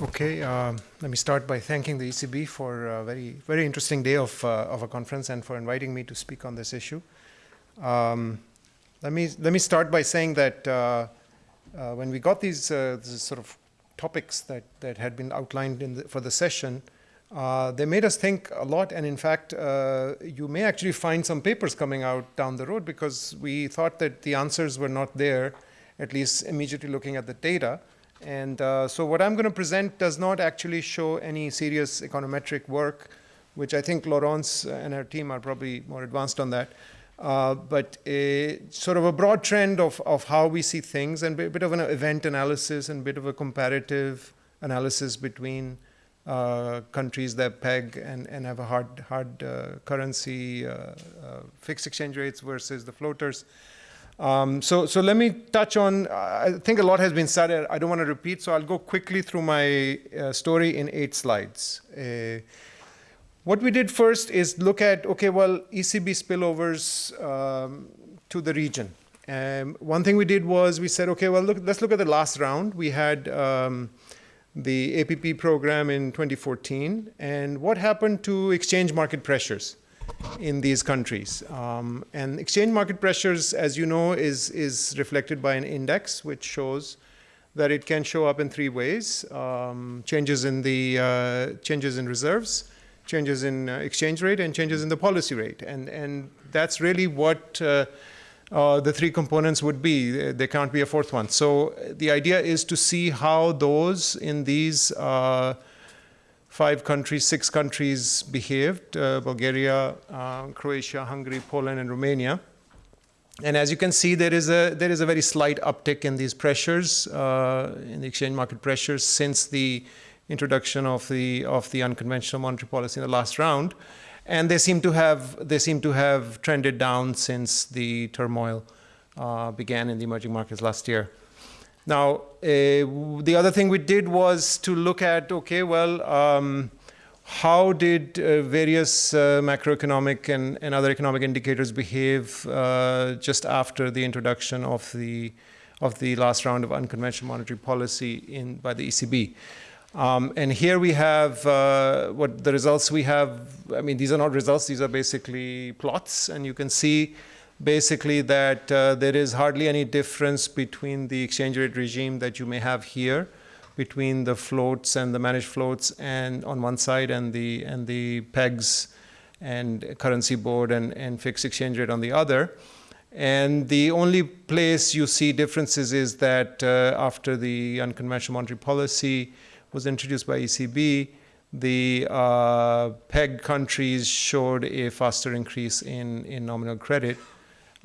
Okay, um, let me start by thanking the ECB for a very, very interesting day of, uh, of a conference and for inviting me to speak on this issue. Um, let, me, let me start by saying that uh, uh, when we got these, uh, these sort of topics that, that had been outlined in the, for the session, uh, they made us think a lot. And in fact, uh, you may actually find some papers coming out down the road because we thought that the answers were not there, at least immediately looking at the data. And uh, so what I'm going to present does not actually show any serious econometric work, which I think Laurence and her team are probably more advanced on that. Uh, but a, sort of a broad trend of, of how we see things and a bit of an event analysis and a bit of a comparative analysis between uh, countries that peg and, and have a hard, hard uh, currency, uh, uh, fixed exchange rates versus the floaters. Um, so, so let me touch on, I think a lot has been said, I don't want to repeat, so I'll go quickly through my uh, story in eight slides. What we did first is look at, okay, well, ECB spillovers um, to the region. Um, one thing we did was we said, okay, well, look, let's look at the last round. We had um, the APP program in 2014, and what happened to exchange market pressures? in these countries. Um, and exchange market pressures, as you know, is, is reflected by an index which shows that it can show up in three ways. Um, changes in the uh, changes in reserves, changes in uh, exchange rate, and changes in the policy rate. And, and that's really what uh, uh the three components would be. There can't be a fourth one. So the idea is to see how those in these uh, five countries, six countries behaved, uh, Bulgaria, uh, Croatia, Hungary, Poland, and Romania. And as you can see, there is a, there is a very slight uptick in these pressures, uh, in the exchange market pressures since the introduction of the, of the unconventional monetary policy in the last round. And they seem to have, they seem to have trended down since the turmoil uh, began in the emerging markets last year. Now, uh, the other thing we did was to look at, okay, well, um, how did uh, various uh, macroeconomic and, and, other economic indicators behave uh, just after the introduction of the, of the last round of unconventional monetary policy in, by the ECB? Um, and here we have uh, what the results we have. I mean, these are not results, these are basically plots. And you can see basically that uh, there is hardly any difference between the exchange rate regime that you may have here between the floats and the managed floats and on one side and the and the pegs and currency board and, and fixed exchange rate on the other. And the only place you see differences is that uh, after the unconventional monetary policy was introduced by ECB, the uh, PEG countries showed a faster increase in, in nominal credit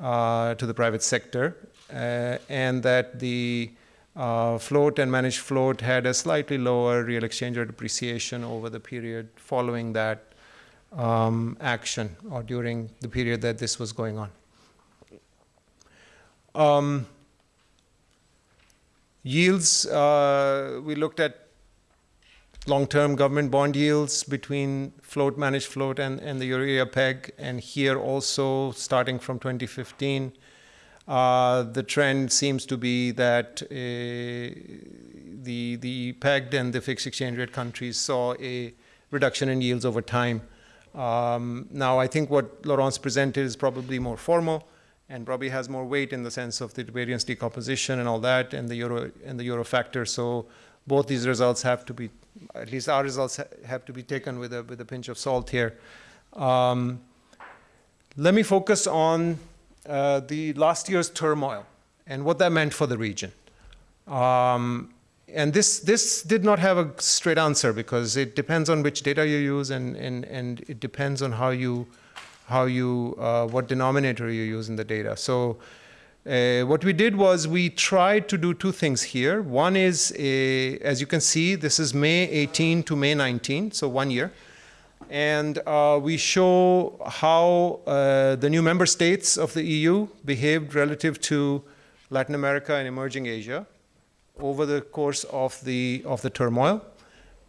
uh, to the private sector, uh, and that the uh, float and managed float had a slightly lower real exchange rate appreciation over the period following that um, action or during the period that this was going on. Um, yields, uh, we looked at long-term government bond yields between float, managed float, and, and the euro peg. And here also, starting from 2015, uh, the trend seems to be that uh, the, the pegged and the fixed exchange rate countries saw a reduction in yields over time. Um, now, I think what Laurence presented is probably more formal and probably has more weight in the sense of the variance decomposition and all that, and the euro and the euro factor. So both these results have to be at least our results ha have to be taken with a, with a pinch of salt here. Um, let me focus on uh, the last year's turmoil and what that meant for the region. Um, and this, this did not have a straight answer because it depends on which data you use and, and, and it depends on how you, how you, uh, what denominator you use in the data. So uh, what we did was we tried to do two things here. One is, a, as you can see, this is May 18 to May 19, so one year. And uh, we show how uh, the new member states of the EU behaved relative to Latin America and emerging Asia over the course of the, of the turmoil.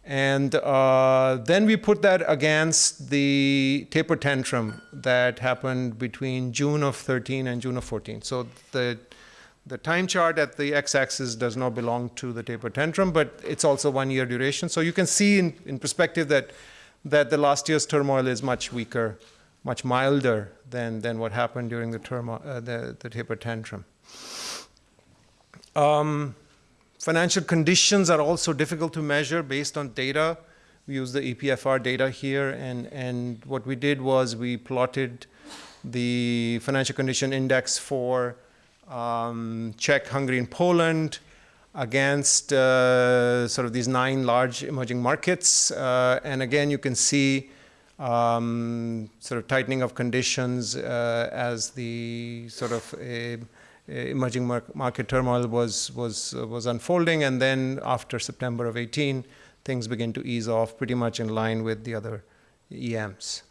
And uh, then we put that against the taper tantrum that happened between June of 13 and June of 14. So the, The time chart at the x-axis does not belong to the taper tantrum, but it's also one year duration. So you can see in, in perspective that, that the last year's turmoil is much weaker, much milder than, than what happened during the, turmoil, uh, the, the taper tantrum. Um, financial conditions are also difficult to measure based on data. We use the EPFR data here, and, and what we did was we plotted the financial condition index for um, Czech, Hungary, and Poland against uh, sort of these nine large emerging markets. Uh, and again, you can see um, sort of tightening of conditions uh, as the sort of emerging mar market turmoil was, was, was unfolding. And then after September of 18, things begin to ease off pretty much in line with the other EMs.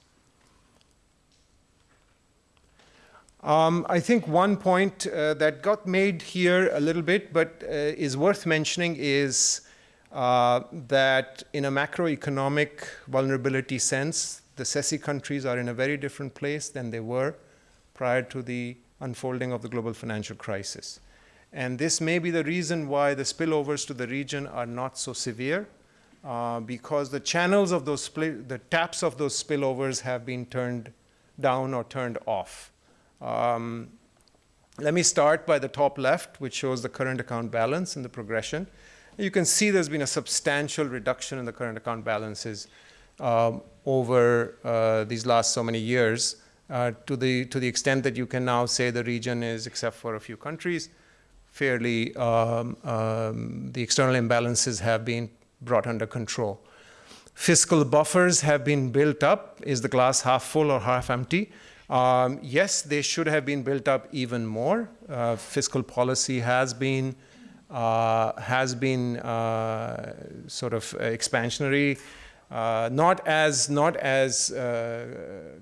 Um, I think one point uh, that got made here a little bit, but uh, is worth mentioning is uh, that in a macroeconomic vulnerability sense, the CESEE countries are in a very different place than they were prior to the unfolding of the global financial crisis. And this may be the reason why the spillovers to the region are not so severe, uh, because the channels of those, the taps of those spillovers have been turned down or turned off. Um, let me start by the top left, which shows the current account balance and the progression. You can see there's been a substantial reduction in the current account balances um, over uh, these last so many years uh, to, the, to the extent that you can now say the region is, except for a few countries, fairly, um, um, the external imbalances have been brought under control. Fiscal buffers have been built up. Is the glass half full or half empty? Um, yes, they should have been built up even more. Uh, fiscal policy has been uh, has been uh, sort of expansionary, uh, not as not as uh,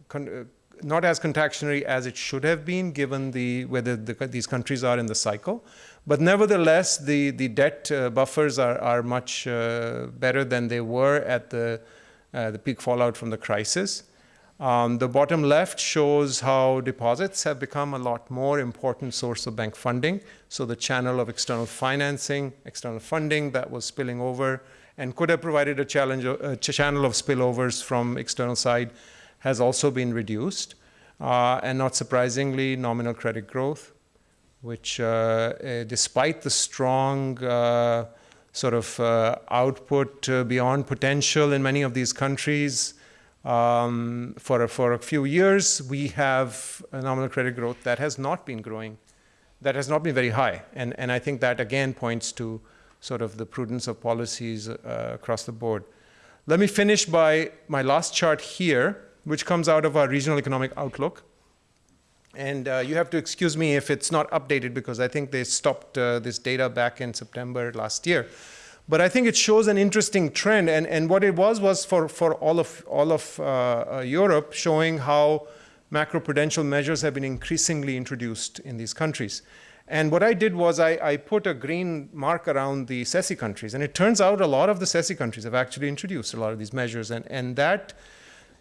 not as contractionary as it should have been, given the whether the, these countries are in the cycle. But nevertheless, the the debt uh, buffers are are much uh, better than they were at the uh, the peak fallout from the crisis. Um, the bottom left shows how deposits have become a lot more important source of bank funding. So the channel of external financing, external funding that was spilling over and could have provided a, challenge, a channel of spillovers from external side has also been reduced. Uh, and not surprisingly, nominal credit growth, which uh, uh, despite the strong uh, sort of uh, output uh, beyond potential in many of these countries, um, for, a, for a few years, we have a nominal credit growth that has not been growing, that has not been very high. And, and I think that again points to sort of the prudence of policies uh, across the board. Let me finish by my last chart here, which comes out of our regional economic outlook. And uh, you have to excuse me if it's not updated because I think they stopped uh, this data back in September last year. But I think it shows an interesting trend. And, and what it was was for, for all of, all of uh, uh, Europe showing how macroprudential measures have been increasingly introduced in these countries. And what I did was I, I, put a green mark around the CESEE countries. And it turns out a lot of the CESEE countries have actually introduced a lot of these measures. And, and that,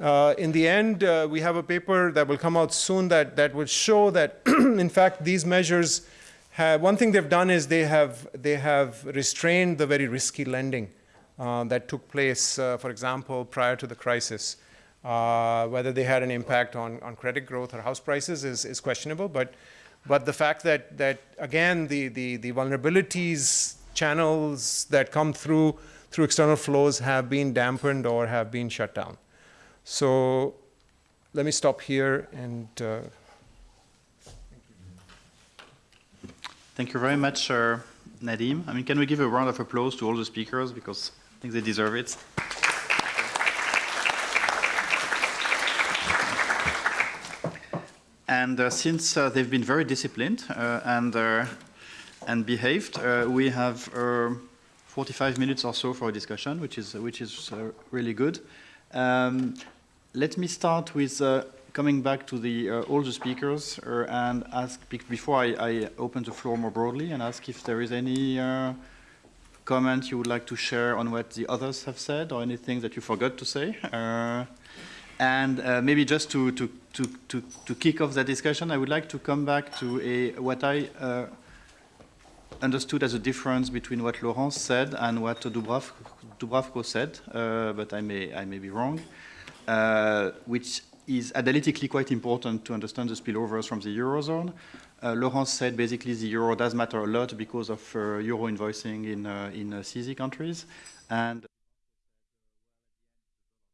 uh, in the end, uh, we have a paper that will come out soon that, that will show that, <clears throat> in fact, these measures have, one thing they've done is they have, they have restrained the very risky lending uh, that took place, uh, for example, prior to the crisis. Uh, whether they had an impact on, on credit growth or house prices is, is questionable, but, but the fact that, that again, the, the, the vulnerabilities channels that come through through external flows have been dampened or have been shut down. So let me stop here and uh, Thank you very much, uh, Nadim. I mean, can we give a round of applause to all the speakers because I think they deserve it. And uh, since uh, they've been very disciplined uh, and uh, and behaved, uh, we have 45 minutes or so for a discussion, which is which is really good. Um, let me start with coming back to the uh, all the speakers uh, and ask before I, I, open the floor more broadly and ask if there is any uh, comment you would like to share on what the others have said or anything that you forgot to say. Uh, and uh, maybe just to, to, to, to, to kick off the discussion, I would like to come back to a, what I uh, understood as a difference between what Laurence said and what Dubrav, Dubravko said, uh, but I may, I may be wrong, uh, which is analytically quite important to understand the spillovers from the Eurozone. Uh, Laurence said basically the euro does matter a lot because of uh, euro invoicing in, uh, in uh, CEE countries. And